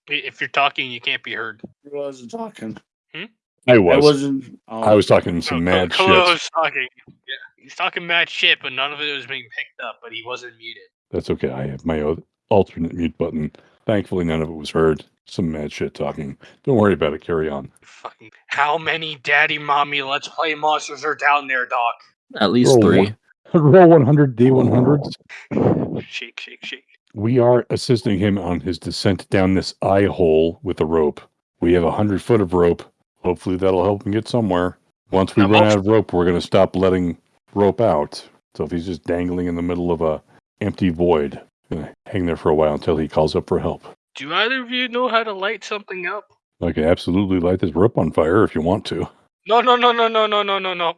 Speaker 6: If you're talking, you can't be heard.
Speaker 4: I wasn't talking.
Speaker 3: I
Speaker 4: I
Speaker 3: was.
Speaker 4: wasn't. oh,
Speaker 3: I was talking some
Speaker 6: Oh,
Speaker 3: mad
Speaker 6: Kolo
Speaker 3: shit.
Speaker 6: was talking. Yeah, he's talking mad shit, but none of it was being picked up. But he wasn't muted.
Speaker 3: That's okay. I have my alternate mute button. Thankfully, none of it was heard. Some mad shit talking. Don't worry about it. Carry on.
Speaker 6: Fucking. How many daddy, mommy, let's play monsters are down there, Doc?
Speaker 5: At least
Speaker 3: Roll
Speaker 5: three.
Speaker 3: one. Roll 100 D100s.
Speaker 6: Shake, shake, shake.
Speaker 3: We are assisting him on his descent down this eye hole with a rope. We have a hundred foot of rope. Hopefully, that'll help him get somewhere. Once we
Speaker 6: Now,
Speaker 3: run
Speaker 6: most-
Speaker 3: out of rope, we're going to stop letting rope out. So if he's just dangling in the middle of a empty void, gonna hang there for a while until he calls up for help.
Speaker 6: Do either of you know how to light something up?
Speaker 3: I can absolutely light this rope on fire if you want to.
Speaker 6: No, no, no, no, no, no, no, no, no.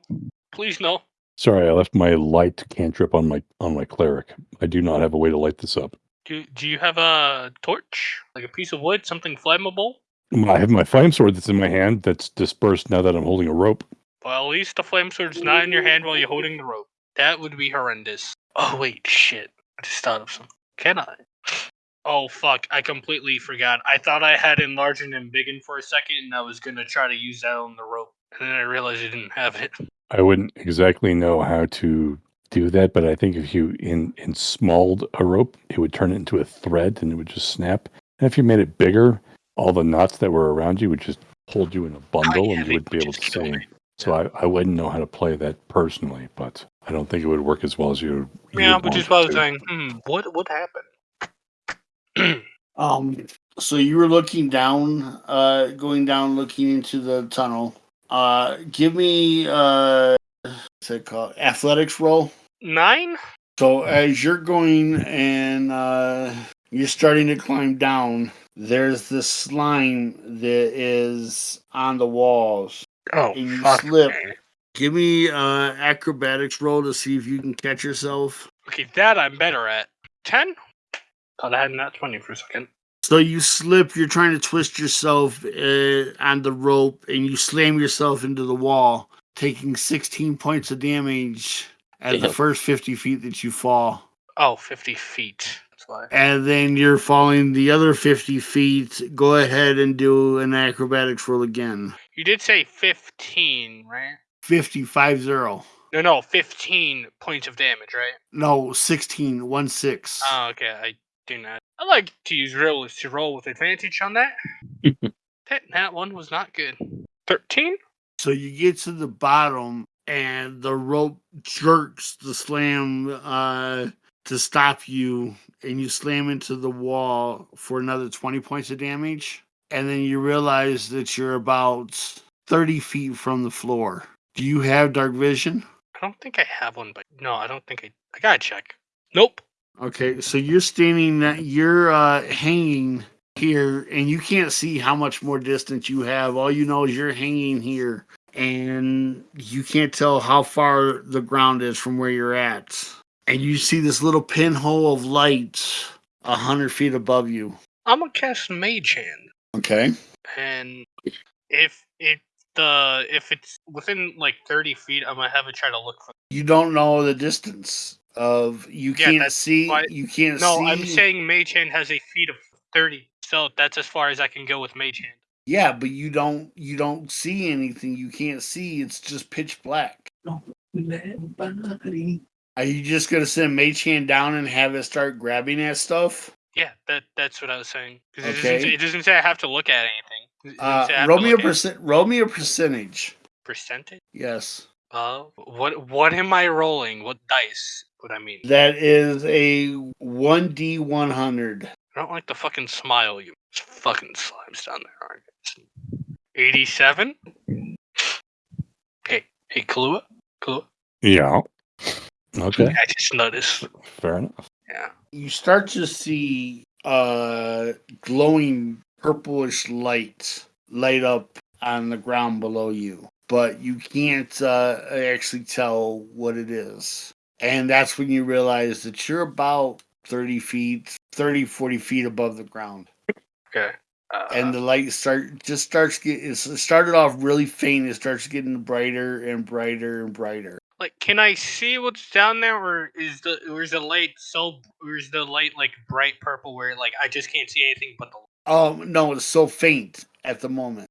Speaker 6: Please, no.
Speaker 3: Sorry, I left my light cantrip on my on my cleric. I do not have a way to light this up.
Speaker 6: Do Do you have a torch, like a piece of wood, something flammable?
Speaker 3: I have my flame sword that's in my hand that's dispersed now that I'm holding a rope.
Speaker 6: Well, at least the flame sword's not in your hand while you're holding the rope. That would be horrendous. Oh wait, shit! I just thought of something. Can I? Oh fuck! I completely forgot. I thought I had enlarging and biggin for a second, and I was gonna try to use that on the rope, and then I realized I didn't have it.
Speaker 3: I wouldn't exactly know how to do that, but I think if you in in smalled a rope, it would turn it into a thread and it would just snap. And if you made it bigger, all the knots that were around you would just hold you in a bundle, and you would be able to
Speaker 6: me.
Speaker 3: So I, I wouldn't know how to play that personally, but I don't think it would work as well as you. you
Speaker 6: Yeah, which is why I was saying, hmm, what what happened?
Speaker 4: Um. So you were looking down, uh, going down, looking into the tunnel. Uh, give me uh, what's it called? Athletics roll.
Speaker 6: Nine?
Speaker 4: So as you're going and uh, you're starting to climb down, there's this slime that is on the walls.
Speaker 6: Oh,
Speaker 4: And you
Speaker 6: fuck.
Speaker 4: slip. Give me uh acrobatics roll to see if you can catch yourself.
Speaker 6: Okay, that I'm better at. Ten? Thought I had nat twenty for a second.
Speaker 4: So you slip, you're trying to twist yourself uh, on the rope, and you slam yourself into the wall, taking 16 points of damage at the first 50 feet that you fall.
Speaker 6: Oh, 50 feet. That's why.
Speaker 4: And then you're falling the other 50 feet. Go ahead and do an acrobatics roll again.
Speaker 6: You did say 15, right?
Speaker 4: 55 0.
Speaker 6: No, no, 15 points of damage, right?
Speaker 4: No, 16, 1 6.
Speaker 6: Oh, okay. I do not. I like to use rollers to roll with advantage on that. that that one was not good. 13?
Speaker 4: So you get to the bottom, and the rope jerks the slam uh, to stop you, and you slam into the wall for another 20 points of damage. And then you realize that you're about 30 feet from the floor. Do you have dark vision?
Speaker 6: I don't think I have one, but no, I don't think I. I gotta check. Nope.
Speaker 4: Okay, so you're standing, that you're uh, hanging here, and you can't see how much more distance you have. All you know is you're hanging here, and you can't tell how far the ground is from where you're at. And you see this little pinhole of light a hundred feet above you.
Speaker 6: I'm gonna cast Mage Hand.
Speaker 4: Okay.
Speaker 6: and if it the if it's within like 30 feet i'm gonna have it try to look for
Speaker 4: You don't know the distance. Of you
Speaker 6: Yeah,
Speaker 4: can't see.
Speaker 6: why-
Speaker 4: You can't
Speaker 6: No,
Speaker 4: see.
Speaker 6: I'm saying Mage Hand has a feet of 30. So that's as far as I can go with Mage Hand.
Speaker 4: Yeah, but you don't. You don't see anything. You can't see. It's just pitch black. Are you just gonna send Mage Hand down and have it start grabbing at stuff?
Speaker 6: Yeah, that that's what I was saying. 'Cause it,
Speaker 4: Okay.
Speaker 6: doesn't, it doesn't say I have to look at anything.
Speaker 4: Uh,
Speaker 6: say I have
Speaker 4: roll me a percent. Roll me a percentage.
Speaker 6: percentage.
Speaker 4: Yes,
Speaker 6: Uh, what what am I rolling? What dice? What I mean?
Speaker 4: that is a one d one hundred.
Speaker 6: I don't like the fucking smile you fucking slimes down there, aren't you? 87? Hey, hey, Kahlua? Kahlua?
Speaker 3: Yeah. Okay.
Speaker 6: I just noticed.
Speaker 3: Fair enough.
Speaker 6: Yeah.
Speaker 4: You start to see uh glowing purplish light light up on the ground below you, but you can't uh, actually tell what it is. And that's when you realize that you're about 30 feet, 30, 40 feet above the ground.
Speaker 6: Okay. Uh,
Speaker 4: and the light start just starts get it started off really faint it starts getting brighter and brighter and brighter
Speaker 6: like, can I see what's down there, or is the or is the light so, or is the light like bright purple where like I just can't see anything but the?
Speaker 4: um no it's so faint at the moment.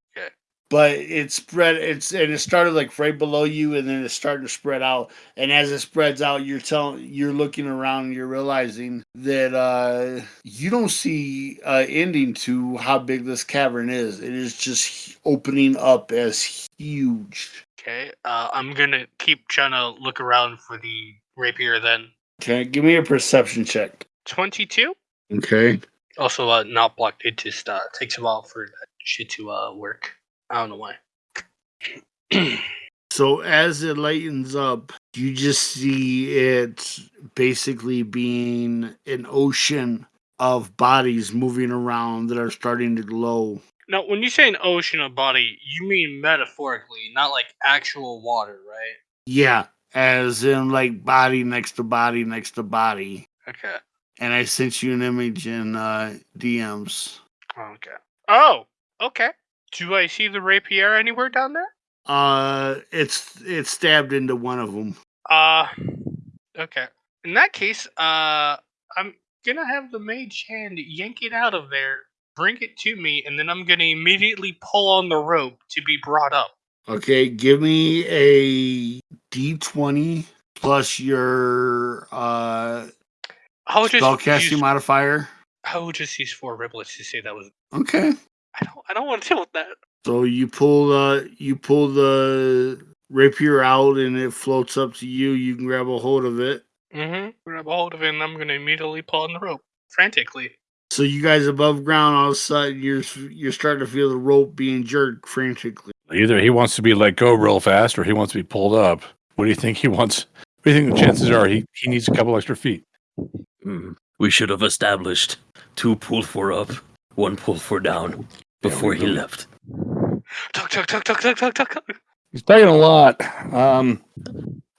Speaker 4: But it spread it's and it started like right below you and then it's starting to spread out and as it spreads out you're telling you're looking around and you're realizing that uh you don't see uh ending to how big this cavern is it is just opening up as huge
Speaker 6: Okay. Uh, I'm gonna keep trying to look around for the rapier. Then
Speaker 4: okay give me a perception check
Speaker 6: twenty-two.
Speaker 4: okay
Speaker 6: Also, uh, not blocked. It just uh takes a while for that shit to uh work. I don't know why.
Speaker 4: So as it lightens up, you just see it basically being an ocean of bodies moving around that are starting to glow.
Speaker 6: Now, when you say an ocean of body, you mean metaphorically, not like actual water, right?
Speaker 4: Yeah, as in like body next to body next to body.
Speaker 6: Okay.
Speaker 4: And I sent you an image in uh, DMs.
Speaker 6: Okay. Oh, okay. Do I see the rapier anywhere down there?
Speaker 4: Uh, it's it's stabbed into one of them.
Speaker 6: Uh, okay. In that case, uh, I'm gonna have the mage hand yank it out of there, bring it to me, and then I'm gonna immediately pull on the rope to be brought up.
Speaker 4: Okay, give me a D20 plus your uh
Speaker 6: I'll just
Speaker 4: spellcasting
Speaker 6: use,
Speaker 4: modifier.
Speaker 6: I will just use four riblets to say that was.
Speaker 4: Okay.
Speaker 6: I don't. I don't want to deal with that.
Speaker 4: So you pull uh you pull the rapier out and it floats up to you. You can grab a hold of it.
Speaker 6: Mm-hmm. Grab a hold of it, and I'm gonna immediately pull on the rope frantically.
Speaker 4: So you guys above ground, all of a sudden you're you're starting to feel the rope being jerked frantically.
Speaker 3: Either he wants to be let go real fast or he wants to be pulled up. What do you think he wants? What do you think the chances are he, he needs a couple extra feet?
Speaker 5: Hmm. We should have established two pull for up, one pull for down before he left.
Speaker 6: Tuck, tuck, tuck, tuck, tuck, tuck, tuck.
Speaker 3: He's taking a lot. Um,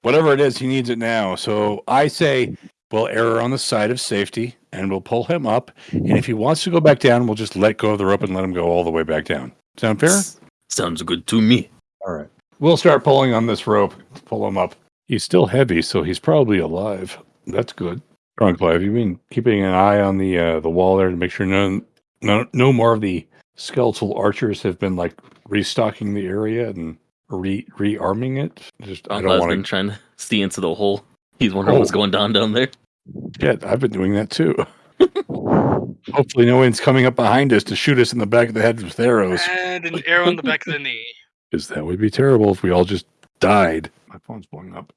Speaker 3: whatever it is, he needs it now. So I say we'll err on the side of safety and we'll pull him up. And if he wants to go back down, we'll just let go of the rope and let him go all the way back down. Sound fair?
Speaker 5: Sounds good to me.
Speaker 3: All right. We'll start pulling on this rope. Pull him up. He's still heavy, so he's probably alive. That's good. Strong Have you been keeping an eye on the uh, the wall there to make sure none, no no more of the skeletal archers have been like restocking the area and re rearming it? Just I
Speaker 5: Uncle
Speaker 3: don't want to.
Speaker 5: trying to see into the hole. He's wondering what's
Speaker 3: Oh.
Speaker 5: going down down there.
Speaker 3: Yeah, I've been doing that too. Hopefully, no one's coming up behind us to shoot us in the back of the head with arrows.
Speaker 6: And an arrow in the back of the knee.
Speaker 3: Because that would be terrible if we all just died. My phone's blowing up.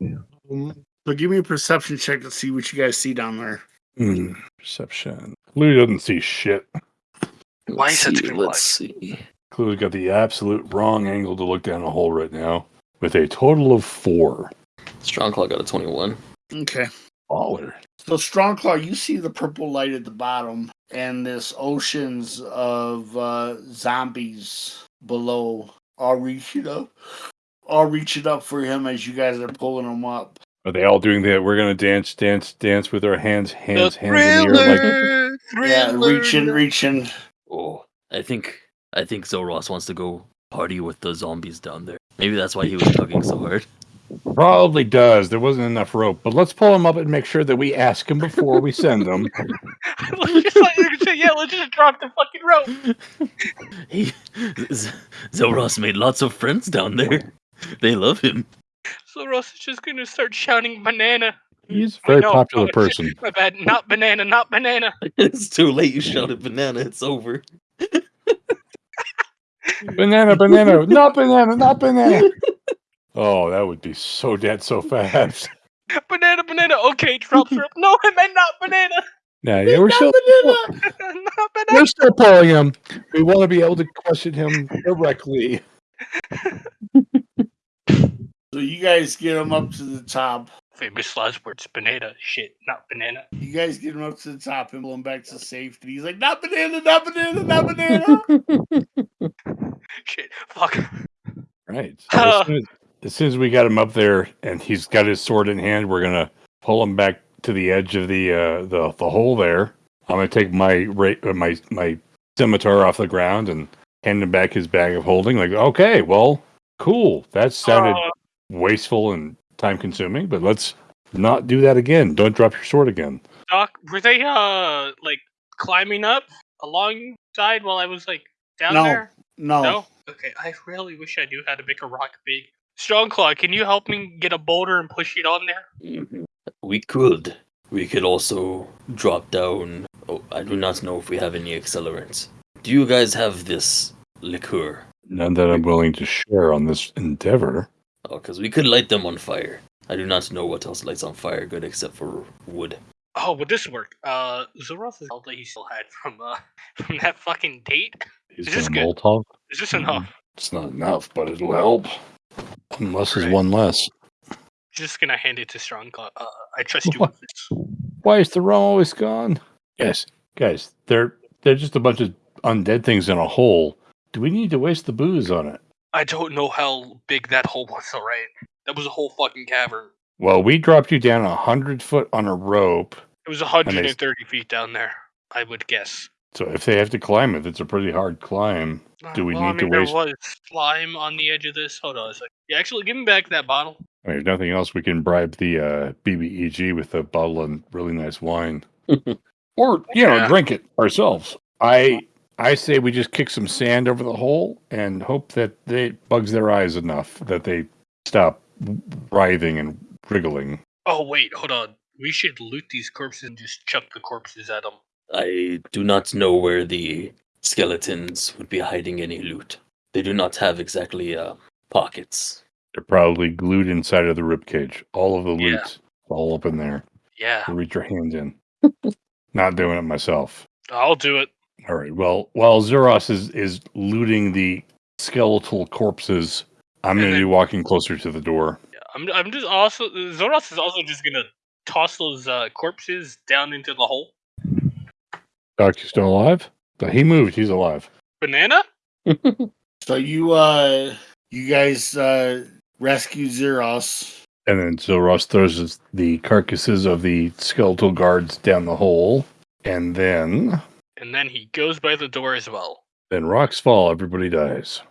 Speaker 4: So give me a perception check to see what you guys see down there.
Speaker 3: Hmm. Perception. Lou doesn't see shit.
Speaker 6: Why
Speaker 5: Let's
Speaker 6: is that
Speaker 5: see,
Speaker 6: screen
Speaker 5: Let's see.
Speaker 3: Clue's got the absolute wrong angle to look down a hole right now with a total of four.
Speaker 5: Strong Claw got a 21.
Speaker 4: Okay.
Speaker 3: Baller.
Speaker 4: So Strong Claw, you see the purple light at the bottom and this oceans of uh, zombies below all reaching up. All reaching up for him as you guys are pulling him up.
Speaker 3: Are they all doing that? We're gonna dance, dance, dance with our hands, hands, hands in the air. Like
Speaker 4: Yeah, reaching, reaching.
Speaker 5: Oh, I think I think Zoros wants to go party with the zombies down there. Maybe that's why he was tugging so hard.
Speaker 3: Probably does. There wasn't enough rope, but let's pull him up and make sure that we ask him before we send him.
Speaker 6: let's just like, yeah, let's just drop the fucking rope.
Speaker 5: He, Z- Zoros made lots of friends down there. They love him.
Speaker 6: Zoros is just gonna start shouting banana.
Speaker 3: Mm, He's a very
Speaker 6: know,
Speaker 3: popular person.
Speaker 6: My bad, not banana, not banana.
Speaker 5: It's too late. You shouted banana. It's over.
Speaker 3: Banana, banana, not banana, not banana. Oh, that would be so dead so fast.
Speaker 6: Banana, banana. Okay, drop rope. No, I meant not banana.
Speaker 3: Yeah, yeah, we're still
Speaker 6: not banana.
Speaker 3: we're still pulling him. We want to be able to question him directly.
Speaker 4: So you guys get him up to the top.
Speaker 6: Famous last words, banana. Shit, not banana.
Speaker 4: You guys get him up to the top and pull him back to safety. He's like, not banana, not banana, not banana.
Speaker 6: Shit, fuck.
Speaker 3: Right. So as, soon as, as soon as we got him up there and he's got his sword in hand, we're gonna pull him back to the edge of the uh, the the hole there. I'm gonna take my ra- uh, my my scimitar off the ground and hand him back his bag of holding. Like, okay, well, cool. That sounded
Speaker 6: Uh,
Speaker 3: wasteful and time consuming, but let's not do that again. Don't drop your sword again.
Speaker 6: Doc, were they uh like climbing up alongside while I was like down
Speaker 4: No.
Speaker 6: there?
Speaker 4: No.
Speaker 6: No. Okay, I really wish I knew how to make a rock big. Strong Claw, can you help me get a boulder and push it on there?
Speaker 5: We could. We could also drop down. Oh, I do not know if we have any accelerants. Do you guys have this liqueur?
Speaker 3: None that I'm willing to share on this endeavor.
Speaker 5: Oh, because we could light them on fire. I do not know what else lights on fire good except for wood.
Speaker 6: Oh, would this work? Uh, Zoroth is all that he still had from uh from that fucking date.
Speaker 3: He's
Speaker 6: Is this
Speaker 3: gonna
Speaker 6: good?
Speaker 3: Molotov.
Speaker 6: Is this enough?
Speaker 3: It's not enough, but it'll help. Unless there's
Speaker 6: Right.
Speaker 3: one less.
Speaker 6: Just gonna hand it to Strong Uh, I trust you with this.
Speaker 3: Why is the rum always gone? Yes, guys, they're they're just a bunch of undead things in a hole. Do we need to waste the booze on it?
Speaker 6: I don't know how big that hole was. All right, that was a whole fucking cavern.
Speaker 3: Well, we dropped you down a hundred foot on a rope,
Speaker 6: It was 130 feet down there. I would guess.
Speaker 3: so if they have to climb it, it's a pretty hard climb. Do we
Speaker 6: well, I
Speaker 3: need to
Speaker 6: mean, there
Speaker 3: waste-
Speaker 6: was slime on the edge of this. Hold on a second. Yeah, actually, give me back that bottle.
Speaker 3: I mean, if nothing else, we can bribe the uh, BBEG with a bottle of really nice wine, or you know, drink it ourselves. I I say we just kick some sand over the hole and hope that they bugs their eyes enough that they stop writhing and wriggling.
Speaker 6: Oh wait, hold on. We should loot these corpses and just chuck the corpses at them.
Speaker 5: I do not know where the skeletons would be hiding any loot. They do not have exactly uh, pockets.
Speaker 3: They're probably glued inside of the ribcage. All of the
Speaker 6: Yeah.
Speaker 3: all up in there.
Speaker 6: Yeah,
Speaker 3: So reach your hand in. Not doing it myself.
Speaker 6: I'll do it.
Speaker 3: All right. Well, while Zeros is is looting the skeletal corpses, I'm going to be walking closer to the door.
Speaker 6: Yeah, I'm. I'm just also. Zoros is also just gonna toss those uh, corpses down into the hole.
Speaker 3: Doc, you still alive? But he moved. He's alive.
Speaker 6: Banana?
Speaker 4: So you uh you guys uh rescue Zeros.
Speaker 3: And then Zeros throws the carcasses of the skeletal guards down the hole, and then
Speaker 6: And then he goes by the door as well.
Speaker 3: then rocks fall. Everybody dies.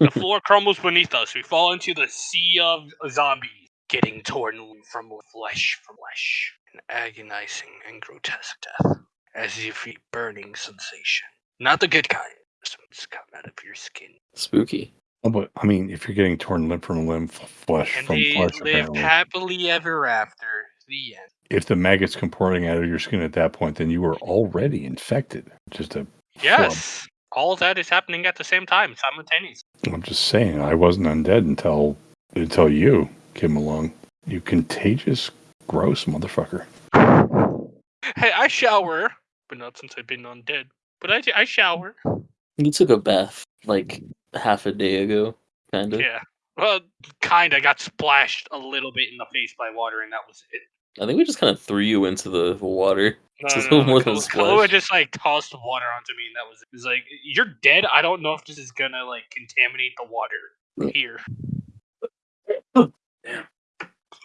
Speaker 6: The floor crumbles beneath us. We fall into the sea of zombies, getting torn from flesh from flesh. An agonizing and grotesque death, as if a burning sensation. Not the good kind. It's come out of your skin.
Speaker 5: Spooky.
Speaker 3: Oh, but I mean, if you're getting torn limb from limb, f- flesh
Speaker 6: And
Speaker 3: from
Speaker 6: they
Speaker 3: flesh,
Speaker 6: lived
Speaker 3: apparently.
Speaker 6: happily ever after. The end.
Speaker 3: If the maggots come pouring out of your skin at that point, then you were already infected. Just a
Speaker 6: Yes. All that is happening at the same time, simultaneously.
Speaker 3: I'm just saying, I wasn't undead until until you came along. You contagious, gross motherfucker.
Speaker 6: Hey, I shower, but not since I've been undead. But I, I shower.
Speaker 5: You took a bath like half a day ago, kind of.
Speaker 6: Yeah. Well, kinda got splashed a little bit in the face by water, and that was it.
Speaker 5: I think we just kind of threw you into the water.
Speaker 6: No,
Speaker 5: Just
Speaker 6: no, no, Kal-
Speaker 5: a
Speaker 6: Kahlua just like tossed water onto me, and that was it. It was like, "You're dead." I don't know if this is gonna like contaminate the water here.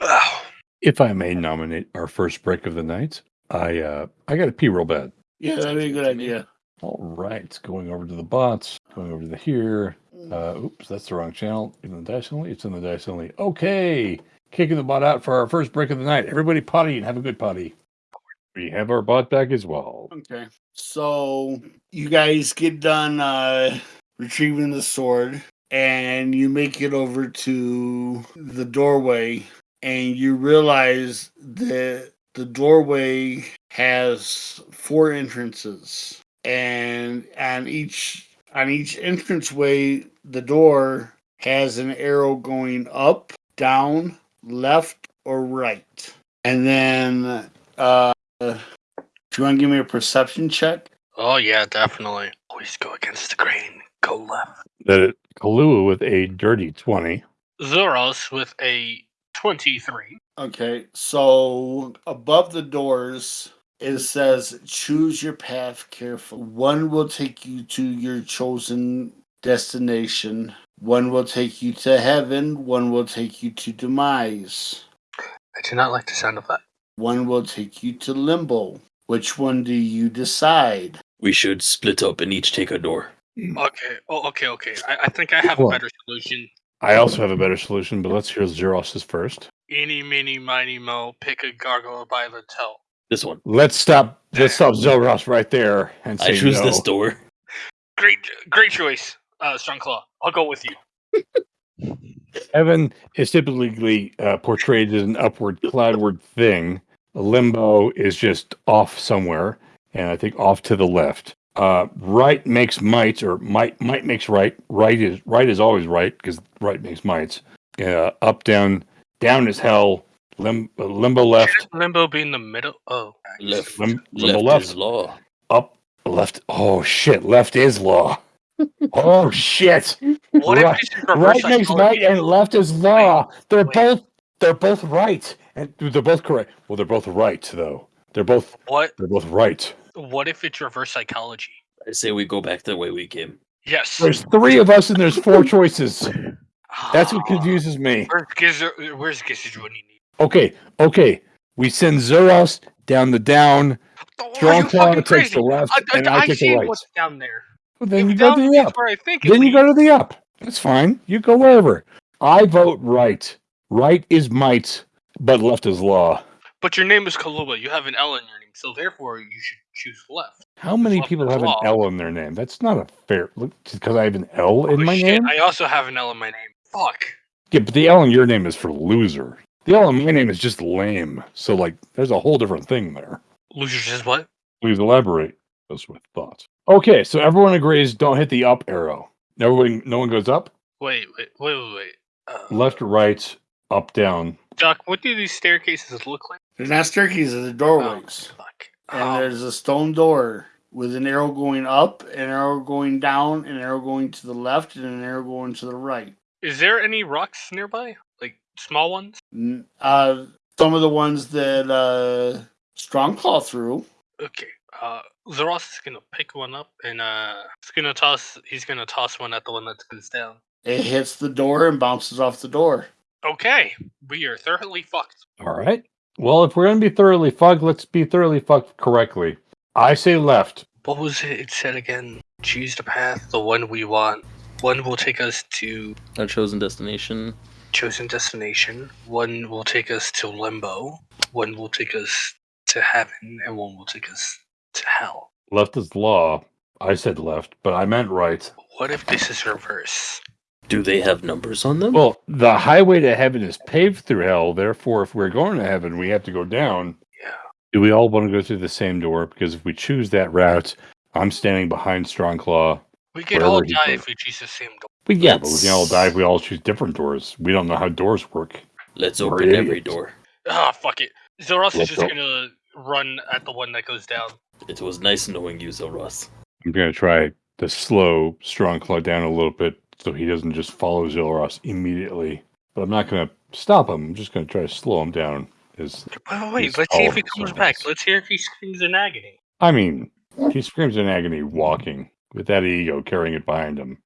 Speaker 6: Ow.
Speaker 3: If I may nominate our first break of the night, I uh I got to pee real bad.
Speaker 4: Yeah, that'd be a good idea.
Speaker 3: All right, going over to the bots, going over to the here. Uh, oops, that's the wrong channel. In the dice only, it's in the dice only. Okay, kicking the bot out for our first break of the night. Everybody potty and have a good potty. We have our bot back as well.
Speaker 4: Okay. So you guys get done uh retrieving the sword and you make it over to the doorway and you realize that the doorway has four entrances and on each on each entranceway the door has an arrow going up down left or right and then uh do you want to give me a perception check
Speaker 6: Oh yeah, definitely. Always go against the grain. Go left.
Speaker 3: That Kahlua with a dirty 20.
Speaker 6: Zoros with a twenty-three.
Speaker 4: Okay, so above the doors, it says choose your path carefully. One will take you to your chosen destination, one will take you to heaven, one will take you to demise,
Speaker 6: I do not like the sound of that.
Speaker 4: one will take you to limbo. Which one do you decide?
Speaker 5: We should split up and each take a door.
Speaker 6: Okay. Oh, okay, okay. I, I think I have a
Speaker 3: on.
Speaker 6: better solution.
Speaker 3: I also have a better solution, but let's hear Zeros's first.
Speaker 6: Eeny, meeny, miny, mo. Pick a gargoyle by the toe.
Speaker 5: This one.
Speaker 3: Let's stop. Let's stop Zelros right there and say
Speaker 5: I choose
Speaker 3: no.
Speaker 5: this door.
Speaker 6: Great, great choice, uh, Strong Claw. I'll go with you.
Speaker 3: Heaven is typically uh, portrayed as an upward, cloudward thing. Limbo is just off somewhere, and I think off to the left. Uh, right makes might, or might might makes right. Right is right is always right because right makes mights. Uh, up, down, down is hell. Lim, uh, limbo left,
Speaker 6: Limbo be in the middle. Oh,
Speaker 5: Left.
Speaker 3: lim,
Speaker 5: Left,
Speaker 3: limbo left,
Speaker 5: is law.
Speaker 3: up, left. Oh shit, left is law. Oh shit.
Speaker 6: what
Speaker 3: Right-
Speaker 6: if this
Speaker 3: right makes
Speaker 6: psychology?
Speaker 3: right and left is law. they're
Speaker 6: wait.
Speaker 3: both they're both right. And they're both correct. Well, they're both right though. They're both
Speaker 6: What?
Speaker 3: they're both right.
Speaker 6: What if it's reverse psychology?
Speaker 5: I say we go back the way we came.
Speaker 6: Yes.
Speaker 3: There's three of us and there's four choices. That's what
Speaker 6: Ah,
Speaker 3: confuses me.
Speaker 6: Where's Gizzard? Where's Gizzard when you need?
Speaker 3: Okay, okay. We send Zeros down the down.
Speaker 6: Oh,
Speaker 3: Strong
Speaker 6: you
Speaker 3: Claw takes the left,
Speaker 6: I, I,
Speaker 3: and I
Speaker 6: I
Speaker 3: take the right.
Speaker 6: what's down there.
Speaker 3: Well, then
Speaker 6: If
Speaker 3: you go to the up.
Speaker 6: Where I think
Speaker 3: Then you go to the up. That's fine. You go wherever. I vote right. Right is might, but left is law.
Speaker 6: But your name is Kaluba. You have an L in your name, so therefore you should choose left.
Speaker 3: How many
Speaker 6: Left
Speaker 3: people have an. L in their name? That's not a fair. Look, because I have an L oh, in
Speaker 6: Oh,
Speaker 3: my
Speaker 6: shit,
Speaker 3: name.
Speaker 6: I also have an L in my name. Fuck.
Speaker 3: Yeah, but the L in your name is for loser. The L in my name is just lame. So like, there's a whole different thing there.
Speaker 6: Loser says what?
Speaker 3: Please elaborate. Those with thoughts. Okay, so everyone agrees. Don't hit the up arrow. Everybody, no one goes up.
Speaker 6: Wait, wait, wait, wait, wait. Uh,
Speaker 3: Left, right, up, down.
Speaker 6: Doc, what do these staircases look like?
Speaker 4: They're not staircases, they're
Speaker 6: Oh,
Speaker 4: doorways.
Speaker 6: fuck.
Speaker 4: and
Speaker 6: Um,
Speaker 4: there's a stone door with an arrow going up, an arrow going down, an arrow going to the left, and an arrow going to the right.
Speaker 6: is there any rocks nearby? Like small ones?
Speaker 4: N- Uh, some of the ones that uh, Strongclaw threw.
Speaker 6: Okay. Uh, Zeros is gonna pick one up and uh, he's gonna toss. He's gonna toss one at the one that goes down.
Speaker 4: It hits the door and bounces off the door.
Speaker 6: Okay, we are thoroughly fucked.
Speaker 3: All right. Well, if we're gonna be thoroughly fucked, let's be thoroughly fucked correctly. I say left.
Speaker 6: What was it? It said again. Choose the path, the one we want. One will take us to
Speaker 5: Our chosen destination.
Speaker 6: chosen destination. One will take us to limbo. One will take us to heaven, and one will take us to hell.
Speaker 3: Left is law. I said left, but I meant right.
Speaker 6: What if this is reverse?
Speaker 5: Do they have numbers on them?
Speaker 3: Well, the highway to heaven is paved through hell. Therefore, if we're going to heaven, we have to go down.
Speaker 6: Yeah.
Speaker 3: Do we all want to go through the same door? Because if we choose that route, I'm standing behind Strongclaw.
Speaker 6: We could all die
Speaker 3: goes.
Speaker 6: if we choose the same door.
Speaker 3: But yeah, but we can all die if we all choose different doors. We don't know how doors work.
Speaker 5: Let's open every door.
Speaker 6: Ah, fuck it. Zoros is
Speaker 3: Let's
Speaker 6: just
Speaker 3: go.
Speaker 6: gonna run at the one that goes down.
Speaker 5: It was nice knowing you, Zoros.
Speaker 3: I'm going to try to slow Strong Claw down a little bit so he doesn't just follow Zilros immediately. But I'm not going to stop him. I'm just going to try to slow him down. Is
Speaker 6: Wait, wait, wait. Let's see if he comes back. Let's hear if he screams in agony.
Speaker 3: I mean, he screams in agony walking with that ego carrying it behind him.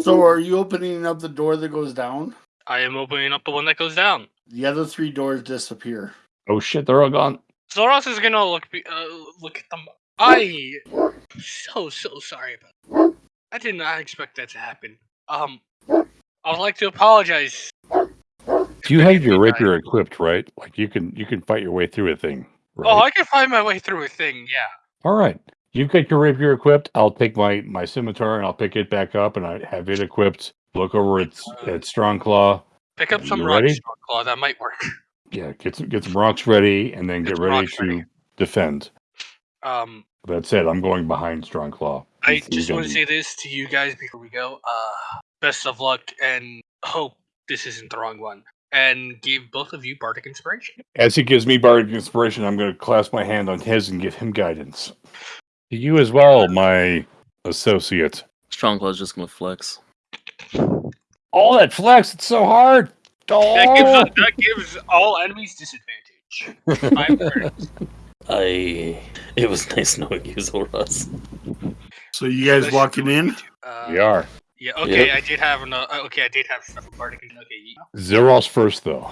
Speaker 4: So, are you opening up the door that goes down?
Speaker 6: I am opening up the one that goes down.
Speaker 4: The other three doors disappear.
Speaker 3: Oh shit, they're all gone.
Speaker 6: Zoros is gonna look be- uh, look at them. I So so sorry about. That. I did not expect that to happen. Um, I would like to apologize.
Speaker 3: You have your rapier equipped, right? Like you can you can fight your way through a thing. Right?
Speaker 6: Oh, I can find my way through a thing. Yeah.
Speaker 3: All right. You've got your rapier equipped. I'll take my my scimitar and I'll pick it back up and I have it equipped. Look over its its strong claw.
Speaker 6: Pick up some rocks,
Speaker 3: ready?
Speaker 6: Claw. That might work.
Speaker 3: Yeah, get some get some rocks ready and then
Speaker 6: Get
Speaker 3: get ready to
Speaker 6: ready.
Speaker 3: defend.
Speaker 6: Um,
Speaker 3: That's it. I'm going behind strong claw.
Speaker 6: I
Speaker 3: He's- he's
Speaker 6: just want to say this to you guys before we go. Uh, best of luck and hope this isn't the wrong one. And give both of you bardic inspiration.
Speaker 3: As he gives me bardic inspiration, I'm going to clasp my hand on his and give him guidance. To you as well, my associate.
Speaker 5: Strong Claw's just gonna flex.
Speaker 3: All that flex! It's so hard. Oh,
Speaker 6: That gives that gives all enemies disadvantage. Five turns.
Speaker 5: I. It was nice knowing you, Zoras.
Speaker 4: So you guys walking in?
Speaker 6: Uh,
Speaker 3: we are.
Speaker 6: Yeah. Okay.
Speaker 5: Yep.
Speaker 6: I did have an. Uh, okay. I did have stuff for. Okay. you-
Speaker 3: Zeros first, though.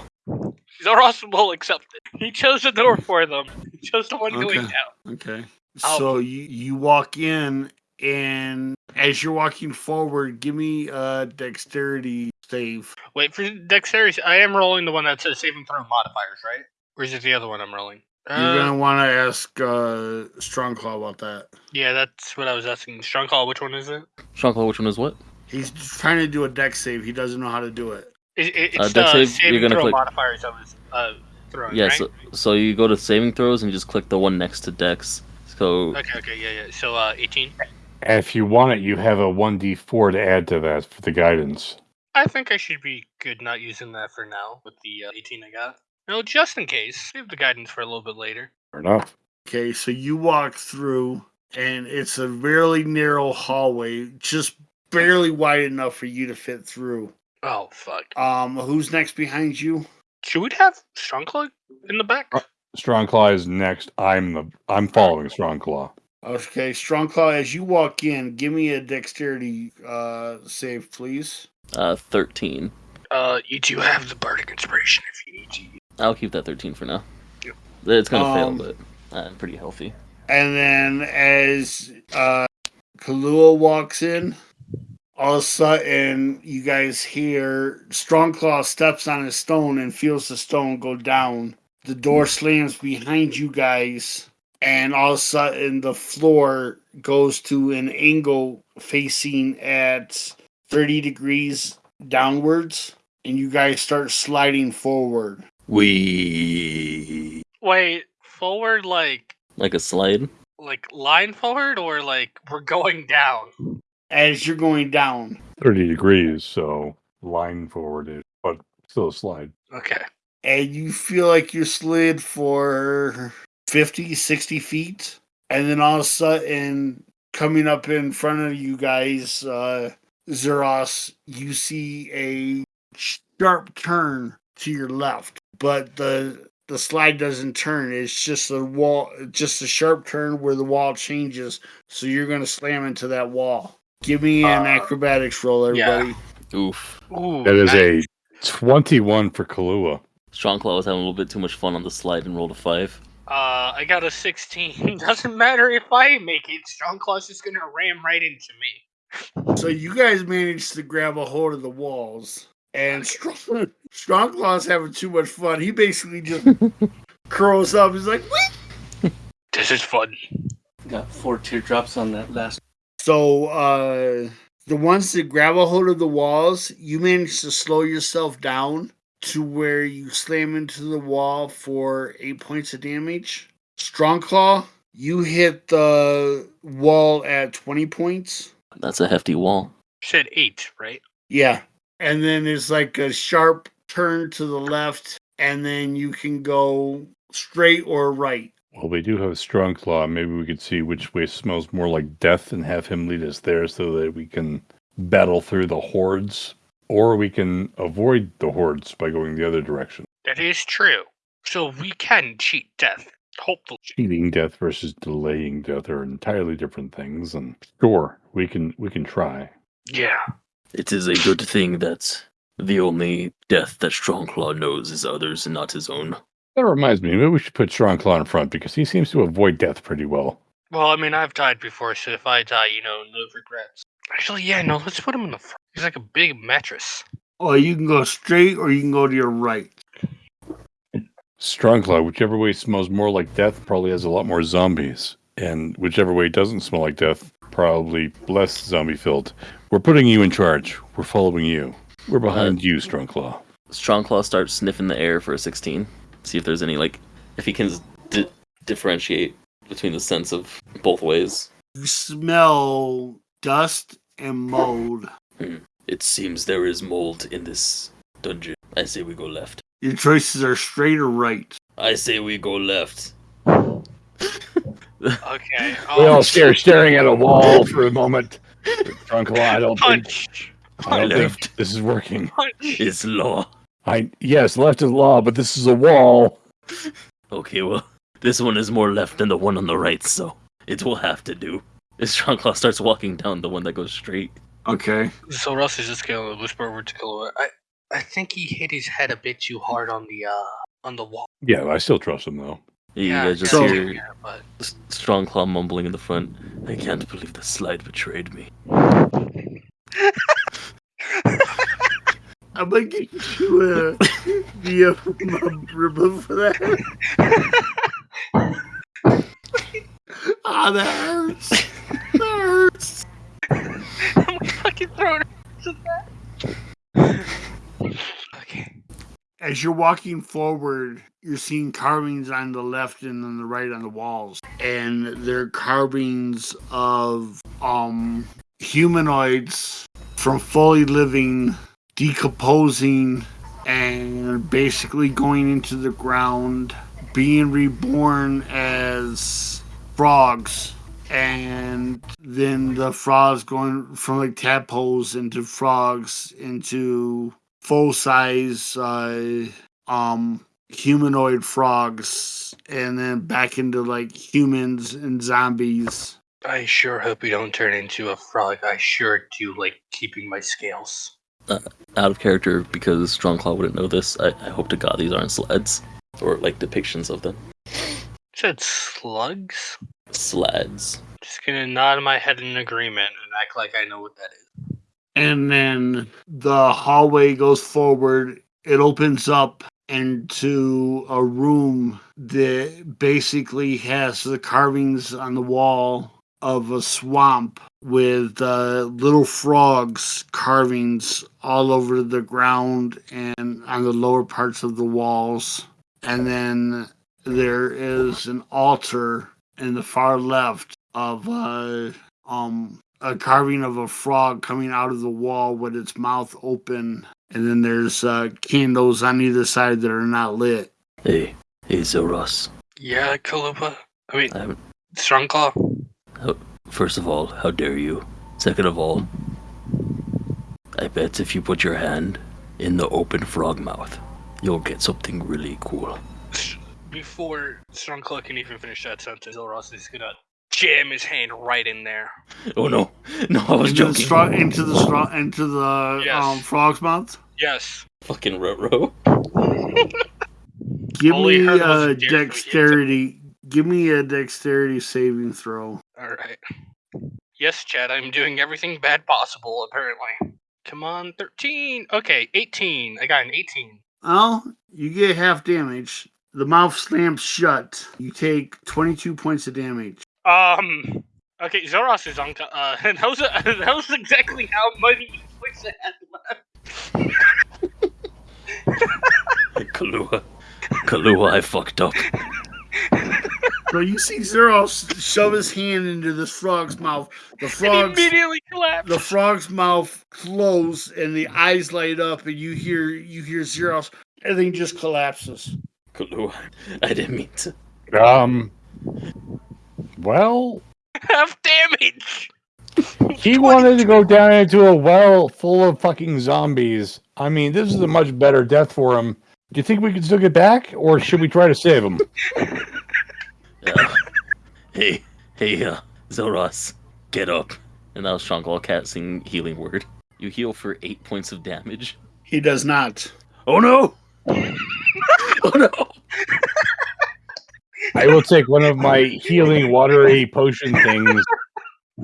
Speaker 6: Zoros will accept it. He chose the door for them. He chose the one going
Speaker 4: Okay.
Speaker 6: down.
Speaker 4: Okay. So you you walk in, and as you're walking forward, give me a dexterity save.
Speaker 6: Wait for dexterity. I am rolling the one that says saving throw modifiers, right? Or is it the other one I'm rolling?
Speaker 4: You're
Speaker 6: Uh,
Speaker 4: gonna want to ask uh, Strongclaw about that.
Speaker 6: Yeah, that's what I was asking. Strong Claw. Which one is it?
Speaker 5: Strongclaw, which one is what?
Speaker 4: He's trying to do a dex save. He doesn't know how to do it.
Speaker 6: It, it, it's
Speaker 5: Uh,
Speaker 6: the
Speaker 5: save,
Speaker 6: saving
Speaker 5: you're gonna
Speaker 6: throw
Speaker 5: click-
Speaker 6: modifiers I was uh, throwing.
Speaker 5: Yeah,
Speaker 6: right?
Speaker 5: so, so you go to saving throws and you just click the one next to Dex. So
Speaker 6: Okay, okay, yeah, yeah. So uh, 18.
Speaker 3: And if you want it, you have a 1d4 to add to that for the guidance.
Speaker 6: I think I should be good not using that for now with the uh, 18 I got. No, just in case. Save the guidance for a little bit later.
Speaker 3: Fair enough.
Speaker 4: Okay, so you walk through, and it's a really narrow hallway, just barely wide enough for you to fit through.
Speaker 6: Oh, fuck.
Speaker 4: Um, who's next behind you?
Speaker 6: Should we have Strongclaw in the back?
Speaker 3: Uh, Strongclaw is next. I'm the I'm following Strongclaw.
Speaker 4: Okay, Strong Claw, as you walk in, give me a dexterity uh save, please.
Speaker 5: uh, 13.
Speaker 6: Uh, you do have the Bardic Inspiration if you need to.
Speaker 5: I'll keep that 13 for now.
Speaker 6: Yep.
Speaker 5: It's gonna
Speaker 4: Um,
Speaker 5: fail, but I'm uh, pretty healthy.
Speaker 4: And then as uh Kalua walks in, all of a sudden you guys hear Strong Claw steps on a stone and feels the stone go down. The door slams behind you guys, and all of a sudden the floor goes to an angle facing at 30 degrees downwards, and you guys start sliding forward.
Speaker 5: We
Speaker 6: Wait, forward like
Speaker 5: like a slide.
Speaker 6: like line forward or like we're going down?
Speaker 4: As you're going down,
Speaker 3: 30 degrees, so line forward is, but still a slide.
Speaker 6: Okay.
Speaker 4: and you feel like you're slid for 50, 60 feet. And then all of a sudden, coming up in front of you guys, uh, Zeros, you see a sharp turn to your left, but the the slide doesn't turn. It's just a wall, just a sharp turn where the wall changes. So you're going to slam into that wall. Give me an
Speaker 6: Uh,
Speaker 4: acrobatics roll,
Speaker 6: yeah.
Speaker 4: everybody.
Speaker 5: Oof.
Speaker 6: Ooh,
Speaker 3: That is
Speaker 6: nice.
Speaker 3: a 21 for Kalua.
Speaker 5: Strongclaw was having a little bit too much fun on the slide and rolled a five.
Speaker 6: Uh, I got a 16. Doesn't matter if I make it. Strongclaw's just gonna ram right into me.
Speaker 4: So you guys managed to grab a hold of the walls, and Strong, Strongclaw's having too much fun. He basically just curls up. He's like, "Whee!"
Speaker 6: This is fun.
Speaker 1: Got four teardrops on that last.
Speaker 4: So uh, the ones that grab a hold of the walls, you manage to slow yourself down to where you slam into the wall for eight points of damage. Strong Claw, you hit the wall at twenty points.
Speaker 5: That's a hefty wall.
Speaker 6: Said eight, right?
Speaker 4: Yeah. And then it's like a sharp turn to the left, and then you can go straight or right.
Speaker 3: Well, we do have a strong claw. Maybe we could see which way smells more like death and have him lead us there so that we can battle through the hordes. Or we can avoid the hordes by going the other direction.
Speaker 6: That is true. So we can cheat death. Hopefully.
Speaker 3: Cheating death versus delaying death are entirely different things, and sure, we can we can try.
Speaker 6: Yeah.
Speaker 5: It is a good thing that the only death that Strongclaw knows is others and not his own.
Speaker 3: That reminds me, maybe we should put Strong Claw in front because he seems to avoid death pretty well.
Speaker 6: Well, I mean, I've died before, so if I die, you know, no regrets. Actually, yeah, no, let's put him in the front. He's like a big mattress.
Speaker 4: Oh, you can go straight or you can go to your right.
Speaker 3: Strongclaw, whichever way smells more like death, probably has a lot more zombies. And whichever way doesn't smell like death, probably less zombie filled. We're putting you in charge. We're following you. We're behind you, Strongclaw.
Speaker 5: Strongclaw starts sniffing the air for a 16. See if there's any, like, if he can di- differentiate between the sense of both ways.
Speaker 4: You smell dust and mold. Hmm.
Speaker 5: It seems there is mold in this dungeon. I say we go left.
Speaker 4: Your choices are straight or right.
Speaker 5: I say we go left.
Speaker 6: Okay.
Speaker 3: We all stare, staring at a wall for a moment. Strongclaw, I don't think, I don't
Speaker 5: Left.
Speaker 3: think this is working.
Speaker 6: Punch!
Speaker 5: It's law.
Speaker 3: I yes, left is law, but this is a wall.
Speaker 5: Okay, well, this one is more left than the one on the right, so it will have to do. As Strongclaw starts walking down the one that goes straight.
Speaker 4: Okay.
Speaker 6: So Russ is just gonna whisper over to Killua. I, I think he hit his head a bit too hard on the, uh, on the wall.
Speaker 3: Yeah, I still trust him though.
Speaker 5: You
Speaker 6: yeah,
Speaker 5: guys just
Speaker 6: yeah,
Speaker 5: hear
Speaker 6: yeah, but
Speaker 5: S- Strongclaw mumbling in the front. I can't believe the slide betrayed me.
Speaker 4: I'm gonna get you a the uh, ribbon for that. Ah, that hurts. That hurts.
Speaker 6: I'm fucking throwing that. Okay.
Speaker 4: As you're walking forward, you're seeing carvings on the left and on the right on the walls, and they're carvings of um humanoids from fully living, decomposing, and basically going into the ground, being reborn as frogs. And then the frogs going from like tadpoles into frogs into full size uh, um humanoid frogs and then back into like humans and zombies.
Speaker 6: I sure hope we don't turn into a frog. I sure do like keeping my scales.
Speaker 5: Out of character, because Strongclaw wouldn't know this, I, I hope to God these aren't slaads. Or like depictions of them.
Speaker 6: Said slugs?
Speaker 5: Slaads.
Speaker 6: Just gonna nod my head in agreement and act like I know what that is.
Speaker 4: And then the hallway goes forward. It opens up into a room that basically has the carvings on the wall of a swamp with uh, little frogs carvings all over the ground and on the lower parts of the walls. And then there is an altar in the far left of uh, um a carving of a frog coming out of the wall with its mouth open and then there's uh, candles on either side that are not lit
Speaker 5: Hey, hey, Zoros.
Speaker 6: Yeah, Kalupa. I mean,
Speaker 5: I haven't-
Speaker 6: Strongclaw.
Speaker 5: First of all, how dare you? Second of all, I bet if you put your hand in the open frog mouth, you'll get something really cool.
Speaker 6: S- Before Strongclaw can even finish that sentence, Elros is gonna jam his hand right in there.
Speaker 5: Oh no, no, I was
Speaker 4: into the,
Speaker 5: joking.
Speaker 4: straw, into the straw, into the
Speaker 6: Yes.
Speaker 4: um, frog's mouth
Speaker 6: Yes.
Speaker 5: Fucking Roro.
Speaker 4: give
Speaker 6: All he
Speaker 4: me a
Speaker 6: a dick, so he hit
Speaker 4: dexterity give me a dexterity saving throw
Speaker 6: Alright. Yes, Chad, I'm doing everything bad possible, apparently. Come on, 13. Okay, 18. I got an 18.
Speaker 4: well you get half damage the mouth slams shut you take 22 points of damage
Speaker 6: Um. Okay, Zoros is on. Uh, that was, that was exactly how many points I had left.
Speaker 5: Kalua. Kalua, I fucked up.
Speaker 4: so you see Zeros shove his hand into this frog's mouth the
Speaker 6: And he
Speaker 4: frog's
Speaker 6: immediately collapsed.
Speaker 4: the frog's mouth close and the eyes light up and you hear you hear Zeros everything just collapses
Speaker 5: Kalua, I didn't mean to.
Speaker 3: Um. Well,
Speaker 6: Half damage.
Speaker 3: he wanted to go down into a well full of fucking zombies. I mean, this is a much better death for him. Do you think we can still get back, or should we try to save him?
Speaker 5: Uh, hey, hey, uh, Zoros, get up. And now Strongclaw casting healing word. You heal for eight points of damage.
Speaker 4: he does not
Speaker 5: Oh no! Oh no!
Speaker 3: I will take one of my healing watery potion things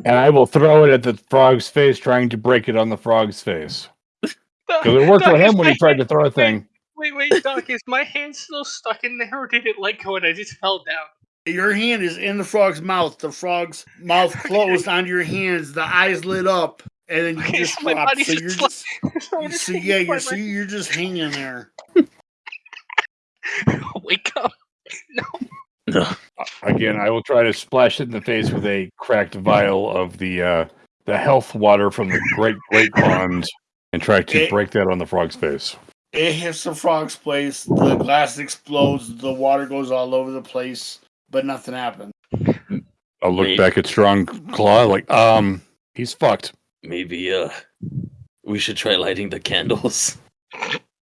Speaker 3: and I will throw it at the frog's face, trying to break it on the frog's face. Because it worked for
Speaker 6: Doc, is
Speaker 3: him when he tried to throw a thing.
Speaker 6: Wait, wait, Doc, is my hand still stuck in there or did it let go and I just fell down?
Speaker 4: Your hand is in the frog's mouth. The frog's mouth closed on your hands. The eyes lit up, and then you
Speaker 6: Okay,
Speaker 4: just
Speaker 6: so my
Speaker 4: So
Speaker 6: just
Speaker 4: you're just,
Speaker 6: So I'm
Speaker 4: so
Speaker 6: just
Speaker 4: yeah, you're so you're just hanging there.
Speaker 6: Wake up.
Speaker 5: No.
Speaker 3: Again, I will try to splash it in the face with a cracked vial of the uh, the health water from the great great pond, and try to
Speaker 4: It-
Speaker 3: break that on the frog's face.
Speaker 4: It hits the frog's place. The glass explodes. The water goes all over the place, but nothing happens.
Speaker 3: I'll look
Speaker 5: Wait.
Speaker 3: back at Strong Claw like, um, he's fucked.
Speaker 5: Maybe uh, we should try lighting the candles.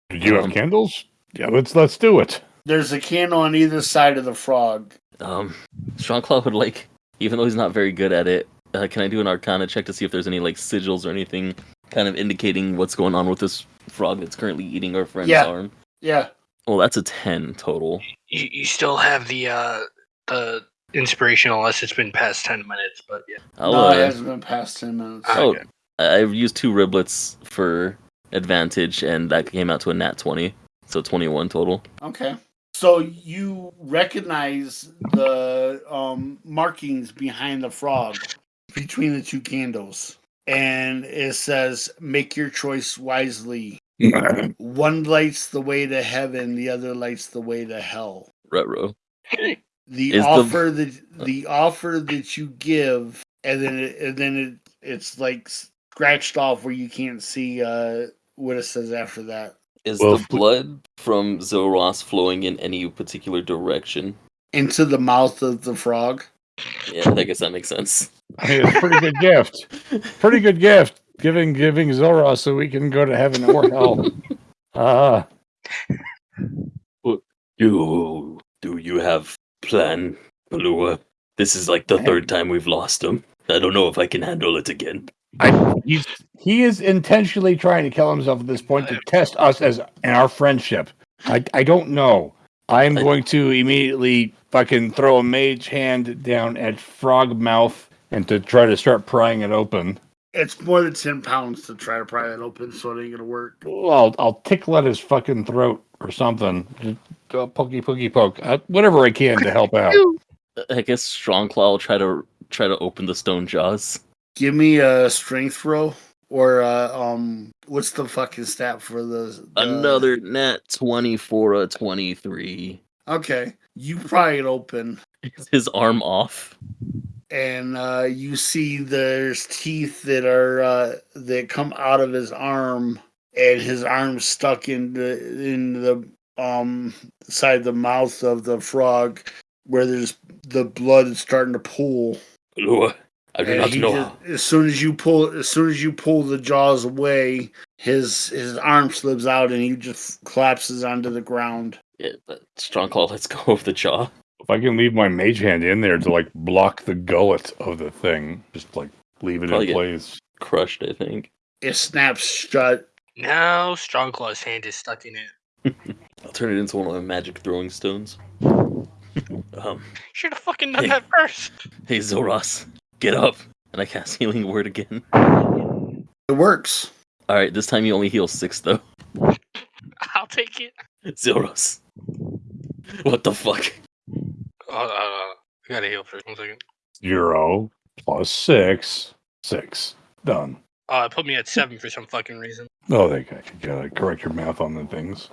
Speaker 3: Do you have
Speaker 5: Um,
Speaker 3: candles? Yeah, let's let's do it.
Speaker 4: There's a candle on either side of the frog.
Speaker 5: Um, Strongclaw would like, even though he's not very good at it. Uh, can I do an Arcana check to see if there's any like sigils or anything, kind of indicating what's going on with this frog that's currently eating our friend's
Speaker 4: Yeah.
Speaker 5: arm?
Speaker 4: Yeah,
Speaker 5: Well, that's a ten total.
Speaker 6: You, you still have the uh the inspiration unless it's been past ten minutes, but yeah.
Speaker 5: I'll,
Speaker 4: no,
Speaker 5: uh,
Speaker 4: it hasn't been past ten minutes.
Speaker 6: Ah,
Speaker 5: Oh,
Speaker 6: okay.
Speaker 5: I- I've used two riblets for advantage, and that came out to a nat twenty, so twenty-one total.
Speaker 4: Okay. So you recognize the um, markings behind the frog between the two candles. And it says, make your choice wisely. One lights the way to heaven, the other lights the way to hell.
Speaker 5: Retro.
Speaker 4: The
Speaker 5: Is the-
Speaker 4: offer that the offer that you give, and then it, and then it it's like scratched off where you can't see uh, what it says after that.
Speaker 5: Is
Speaker 3: Well,
Speaker 5: the
Speaker 3: f-
Speaker 5: blood from Zoros flowing in any particular direction?
Speaker 4: Into the mouth of the frog.
Speaker 5: Yeah, I guess that makes sense.
Speaker 3: I mean, it's a pretty good gift. Pretty good gift. Giving giving Zoros so we can go to heaven or hell. Ah,
Speaker 5: Do do you have plan, Palua? This is like the third time we've lost him. I don't know if I can handle it again.
Speaker 3: I he's he is intentionally trying to kill himself at this point to test us as and our friendship. I I don't know. I'm going to immediately fucking throw a mage hand down at Frog Mouth and to try to start prying it open.
Speaker 4: It's more than ten pounds to try to pry that open, so it ain't gonna work.
Speaker 3: Well, I'll, I'll tickle at his fucking throat or something. Just go pokey pokey poke. Uh, whatever I can to help out.
Speaker 5: I guess Strong Claw will try to try to open the stone jaws.
Speaker 4: Give me a strength roll or uh, um, what's the fucking stat for the, the
Speaker 5: Another nat twenty for a twenty-three.
Speaker 4: Okay, you pry it open,
Speaker 5: Is his arm off?
Speaker 4: and uh, you see there's teeth that are uh, that come out of his arm, and his arm's stuck in the in the um side the mouth of the frog, where there's the blood is starting to pool.
Speaker 5: I do
Speaker 4: And
Speaker 5: not know.
Speaker 4: just- as soon as you pull, as soon as you pull the jaws away, his his arm slips out and he just collapses onto the ground.
Speaker 5: Yeah, but Strongclaw lets go of the jaw.
Speaker 3: If I can leave my mage hand in there to like block the gullet of the thing, just like leave it
Speaker 5: Probably
Speaker 3: in place.
Speaker 5: Crushed, I think.
Speaker 4: It snaps shut.
Speaker 6: Now Strongclaw's hand is stuck in it.
Speaker 5: I'll turn it into one of my magic throwing stones. um,
Speaker 6: Should have fucking done
Speaker 5: Hey.
Speaker 6: that first.
Speaker 5: hey Zoros, get up! And I cast healing word again.
Speaker 4: It works.
Speaker 5: All right, this time you only heal six though.
Speaker 6: I'll take it.
Speaker 5: Zoros, what the fuck?
Speaker 6: Uh, uh, I gotta heal for one second.
Speaker 3: Zero plus six. Six. Done.
Speaker 6: Uh, it put me at seven for some fucking reason.
Speaker 3: Oh, they got you gotta correct your math on the things.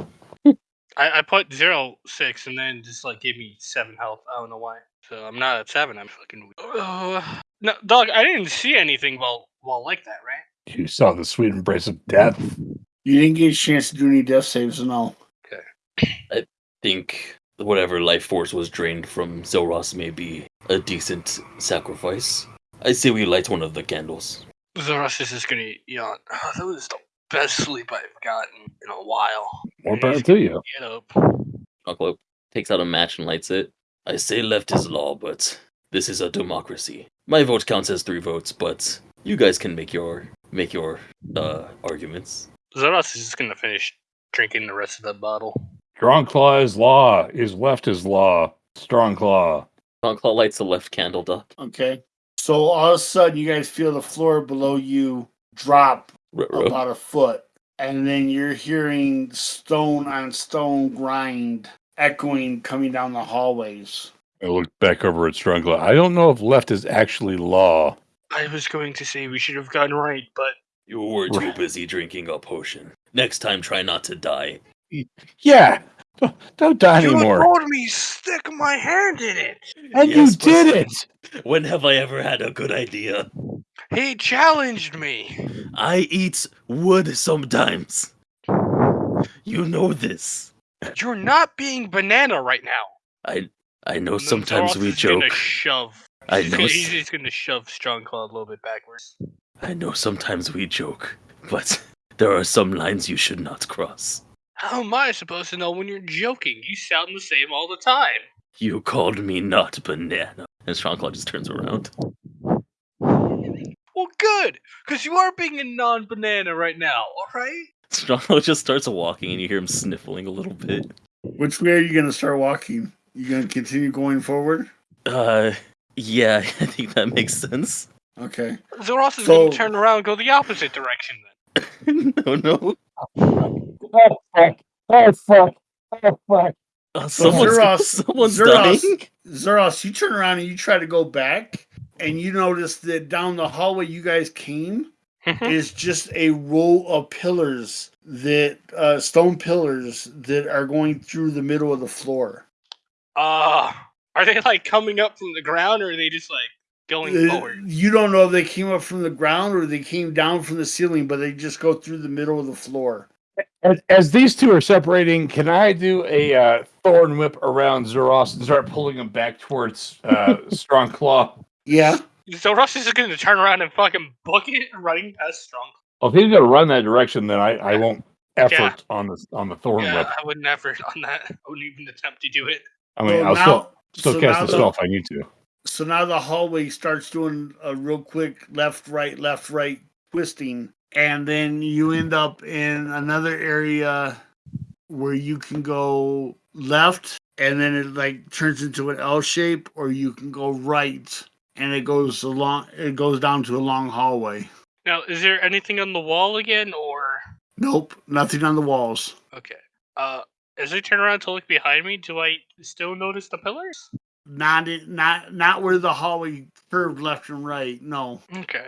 Speaker 6: I, I put zero six and then just like gave me seven health. I don't know why. So I'm not at seven. I'm fucking. weak. Uh, no, dog. I didn't see anything while while like that, right?
Speaker 3: You saw the sweet embrace of death.
Speaker 4: You didn't get a chance to do any death saves, and all. Okay.
Speaker 5: I think whatever life force was drained from Zoros may be a decent sacrifice. I say we light one of the candles.
Speaker 6: Zoros is just gonna yawn. Oh, that was the best sleep I've gotten in a while.
Speaker 3: More
Speaker 6: And
Speaker 3: power to
Speaker 6: gonna
Speaker 3: you.
Speaker 6: Get up.
Speaker 5: Uncle takes out a match and lights it. I say left is law, but this is a democracy. My vote counts as three votes, but you guys can make your make your uh arguments.
Speaker 6: Zoros is just gonna finish drinking the rest of that bottle.
Speaker 3: Strong claw is law. Is left is law. Strong claw.
Speaker 5: Strong Claw lights the left candle duck.
Speaker 4: Okay. So all of a sudden, you guys feel the floor below you drop
Speaker 5: Ruh-roh.
Speaker 4: about a foot, and then you're hearing stone on stone grind echoing coming down the hallways.
Speaker 3: I look back over at Strong. I don't know if left is actually law.
Speaker 6: I was going to say we should have gone right, but
Speaker 5: You were too busy drinking a potion. Next time, try not to die.
Speaker 3: Yeah. Don't- Don't die
Speaker 6: you
Speaker 3: anymore.
Speaker 6: told me stick my hand in it.
Speaker 3: And
Speaker 5: Yes,
Speaker 3: you did it.
Speaker 5: When have I ever had a good idea?
Speaker 6: He challenged me.
Speaker 5: I eat wood sometimes. You know this.
Speaker 6: You're not being banana right now.
Speaker 5: I I know sometimes
Speaker 6: Zoros
Speaker 5: we
Speaker 6: is gonna
Speaker 5: joke.
Speaker 6: shove.
Speaker 5: I know.
Speaker 6: Gonna, he's just gonna shove Strong Claw a little bit backwards.
Speaker 5: I know sometimes we joke, but there are some lines you should not cross.
Speaker 6: How am I supposed to know when you're joking? You sound the same all the time.
Speaker 5: You called me not banana. And Strongclaw just turns around.
Speaker 6: Well, good, because you are being a non-banana right now. All right.
Speaker 5: Strongclaw just starts walking and you hear him sniffling a little bit.
Speaker 4: Which way are you going to start walking? You going to continue going forward?
Speaker 5: Uh, yeah, I think that makes sense.
Speaker 4: Okay.
Speaker 6: Zoros is
Speaker 4: So-
Speaker 6: gonna turn around and go the opposite direction then.
Speaker 5: no, no.
Speaker 3: Oh fuck. Oh fuck. Oh fuck.
Speaker 5: Uh, someone's
Speaker 4: Zeros-
Speaker 5: someone's
Speaker 4: Zeros-
Speaker 5: dying.
Speaker 4: Zoros, you turn around and you try to go back, and you notice that down the hallway you guys came is just a row of pillars that uh, stone pillars that are going through the middle of the floor.
Speaker 6: Uh, are they like coming up from the ground, or are they just like going
Speaker 4: Uh,
Speaker 6: forward?
Speaker 4: You don't know if they came up from the ground or they came down from the ceiling, but they just go through the middle of the floor.
Speaker 3: As, as these two are separating, can I do a uh, thorn whip around Zeros and start pulling him back towards uh, Strong Claw?
Speaker 4: Yeah.
Speaker 6: Zoros is gonna turn around and fucking book it, running past Strong.
Speaker 3: Well, if he's going to run that direction, then I, I won't effort
Speaker 6: Yeah.
Speaker 3: on the on the thorn
Speaker 6: Yeah,
Speaker 3: whip.
Speaker 6: I wouldn't effort on that. I wouldn't even attempt to do it.
Speaker 3: I mean,
Speaker 4: Well,
Speaker 3: I'll
Speaker 4: now-
Speaker 3: still still
Speaker 4: so
Speaker 3: cast the
Speaker 4: the-
Speaker 3: spell if I need to.
Speaker 4: So now the hallway starts doing a real quick left, right, left, right twisting. And then you end up in another area where you can go left and then it like turns into an L shape, or you can go right and it goes along it goes down to a long hallway.
Speaker 6: Now, is there anything on the wall again, or
Speaker 4: Nope, nothing on the walls.
Speaker 6: okay? Uh, as I turn around to look behind me, do I still notice the pillars?
Speaker 4: Not not not where the hallway curved left and right. No.
Speaker 6: Okay.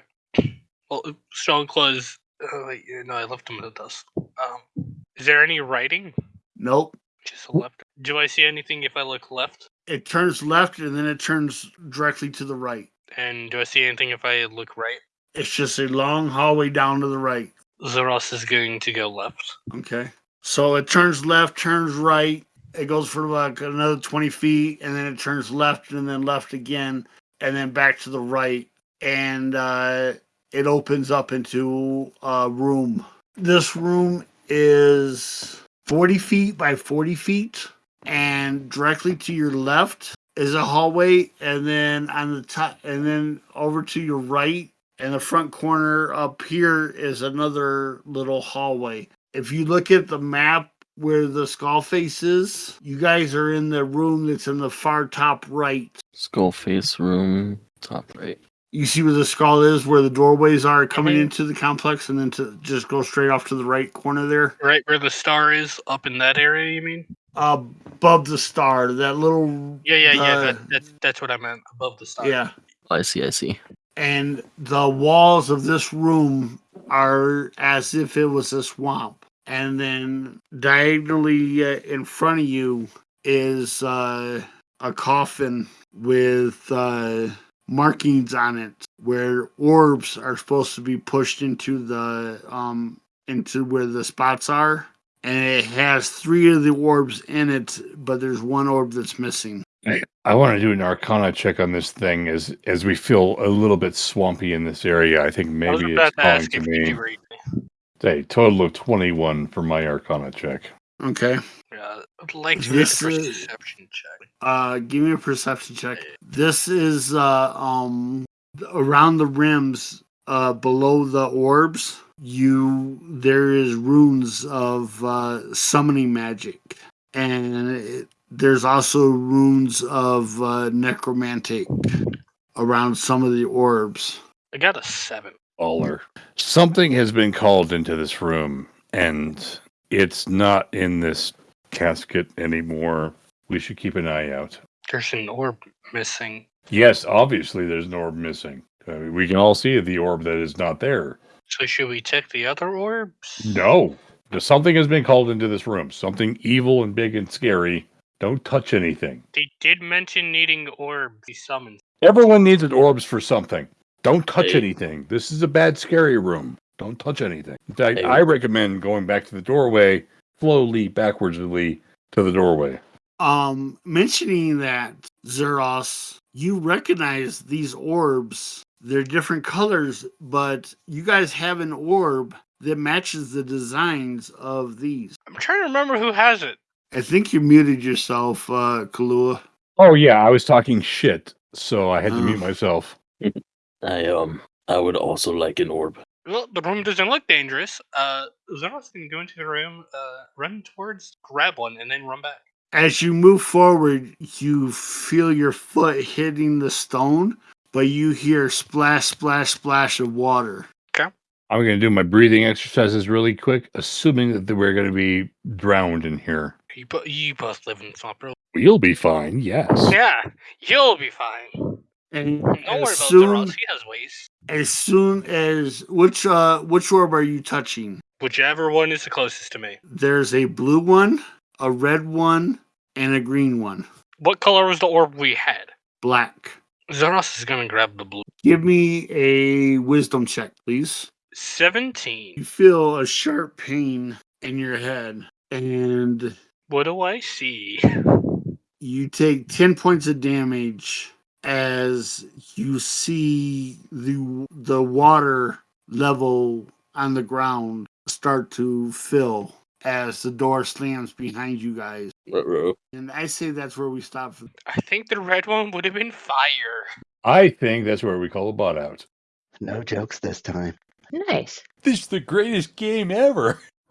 Speaker 6: Well, Strong Claws. Oh wait, no, I left them in the dust. Um, is there any writing?
Speaker 4: Nope.
Speaker 6: Just a left. Do I see anything if I look left?
Speaker 4: It turns left and then it turns directly to the right.
Speaker 6: And do I see anything if I look right?
Speaker 4: It's just a long hallway down to the right.
Speaker 6: Zoros is going to go left.
Speaker 4: Okay. So it turns left, turns right. It goes for like another 20 feet, and then it turns left, and then left again, and then back to the right. And uh, it opens up into a room. This room is 40 feet by 40 feet, and directly to your left is a hallway, and then on the top, and then over to your right, and the front corner up here is another little hallway if you look at the map where the skull face is, you guys are in the room that's in the far top right.
Speaker 5: Skull face room, top right.
Speaker 4: You see where the skull is, where the doorways are coming
Speaker 6: Mhm.
Speaker 4: into the complex, and then to just go straight off to the right corner there,
Speaker 6: Right where the star is, up in that area. You mean?
Speaker 4: above the star, that little
Speaker 6: Yeah, yeah, yeah.
Speaker 4: uh,
Speaker 6: That, that's that's what I meant. Above the star.
Speaker 4: yeah.
Speaker 5: I see, I see.
Speaker 4: And the walls of this room are as if it was a swamp. And then diagonally uh, in front of you is uh, a coffin with uh, markings on it where orbs are supposed to be pushed into the um into where the spots are and it has three of the orbs in it but there's one orb that's missing
Speaker 3: I want to do an Arcana check on this thing as as we feel a little bit swampy in this area. I think
Speaker 6: I was
Speaker 3: maybe
Speaker 6: about
Speaker 3: it's
Speaker 6: to
Speaker 3: calling
Speaker 6: ask
Speaker 3: to
Speaker 6: if
Speaker 3: me.
Speaker 6: You do read.
Speaker 3: Say total of twenty one for my Arcana check.
Speaker 4: okay
Speaker 6: Yeah, I'd like to read
Speaker 4: This
Speaker 6: the
Speaker 4: is-
Speaker 6: perception check.
Speaker 4: Uh, give me a perception check. This is uh um around the rims, uh below the orbs. You there is runes of uh summoning magic, and it, there's also runes of uh, necromantic around some of the orbs.
Speaker 6: I got a seven.
Speaker 3: Baller. Something has been called into this room, and it's not in this casket anymore. We should keep an eye out.
Speaker 6: There's an orb missing.
Speaker 3: Yes, obviously there's an orb missing. I mean, we can all see the orb that is not there.
Speaker 6: So should we check the other orbs?
Speaker 3: No, something has been called into this room. Something evil and big and scary. Don't touch anything.
Speaker 6: They did mention needing orbs. He summons.
Speaker 3: Everyone needs an orbs for something. Don't touch
Speaker 5: Hey.
Speaker 3: anything. This is a bad scary room. Don't touch anything. In fact,
Speaker 5: Hey.
Speaker 3: I recommend going back to the doorway, slowly, backwardsly to the doorway.
Speaker 4: Um, mentioning that, Zeros, you recognize these orbs. They're different colors, but you guys have an orb that matches the designs of these.
Speaker 6: I'm trying to remember who has it.
Speaker 4: I think you muted yourself, uh, Kalua.
Speaker 3: Oh yeah, I was talking shit, so I had to
Speaker 4: Oh.
Speaker 3: mute myself.
Speaker 5: I um I would also like an orb.
Speaker 6: Well, the room doesn't look dangerous. Uh, Zeros can go into the room, uh, run towards, grab one, and then run back.
Speaker 4: As you move forward, you feel your foot hitting the stone, but you hear splash, splash, splash of water. Okay.
Speaker 3: I'm going to do my breathing exercises really quick, assuming that we're going to be drowned in here.
Speaker 6: You, bo- you both live in Swamp Road.
Speaker 3: You'll be fine, yes.
Speaker 6: Yeah, you'll be fine.
Speaker 4: And
Speaker 6: Don't worry
Speaker 4: as
Speaker 6: about
Speaker 4: soon,
Speaker 6: Zeros. He has ways.
Speaker 4: as soon as which uh which orb are you touching?
Speaker 6: Whichever one is the closest to me.
Speaker 4: There's a blue one, a red one, and a green one.
Speaker 6: What color was the orb we had?
Speaker 4: Black.
Speaker 6: Zeros is gonna grab the blue.
Speaker 4: Give me a wisdom check, please. Seventeen.
Speaker 6: You
Speaker 4: feel a sharp pain in your head, and
Speaker 6: What do I see?
Speaker 4: you take 10 points of damage as you see the the water level on the ground start to fill as the door slams behind you guys.
Speaker 5: Ruh-roh.
Speaker 4: And I say that's where we stop.
Speaker 6: I think the red one would have been fire.
Speaker 3: I think that's where we call a bot out.
Speaker 7: No jokes this time.
Speaker 8: Nice.
Speaker 3: This is the greatest game ever.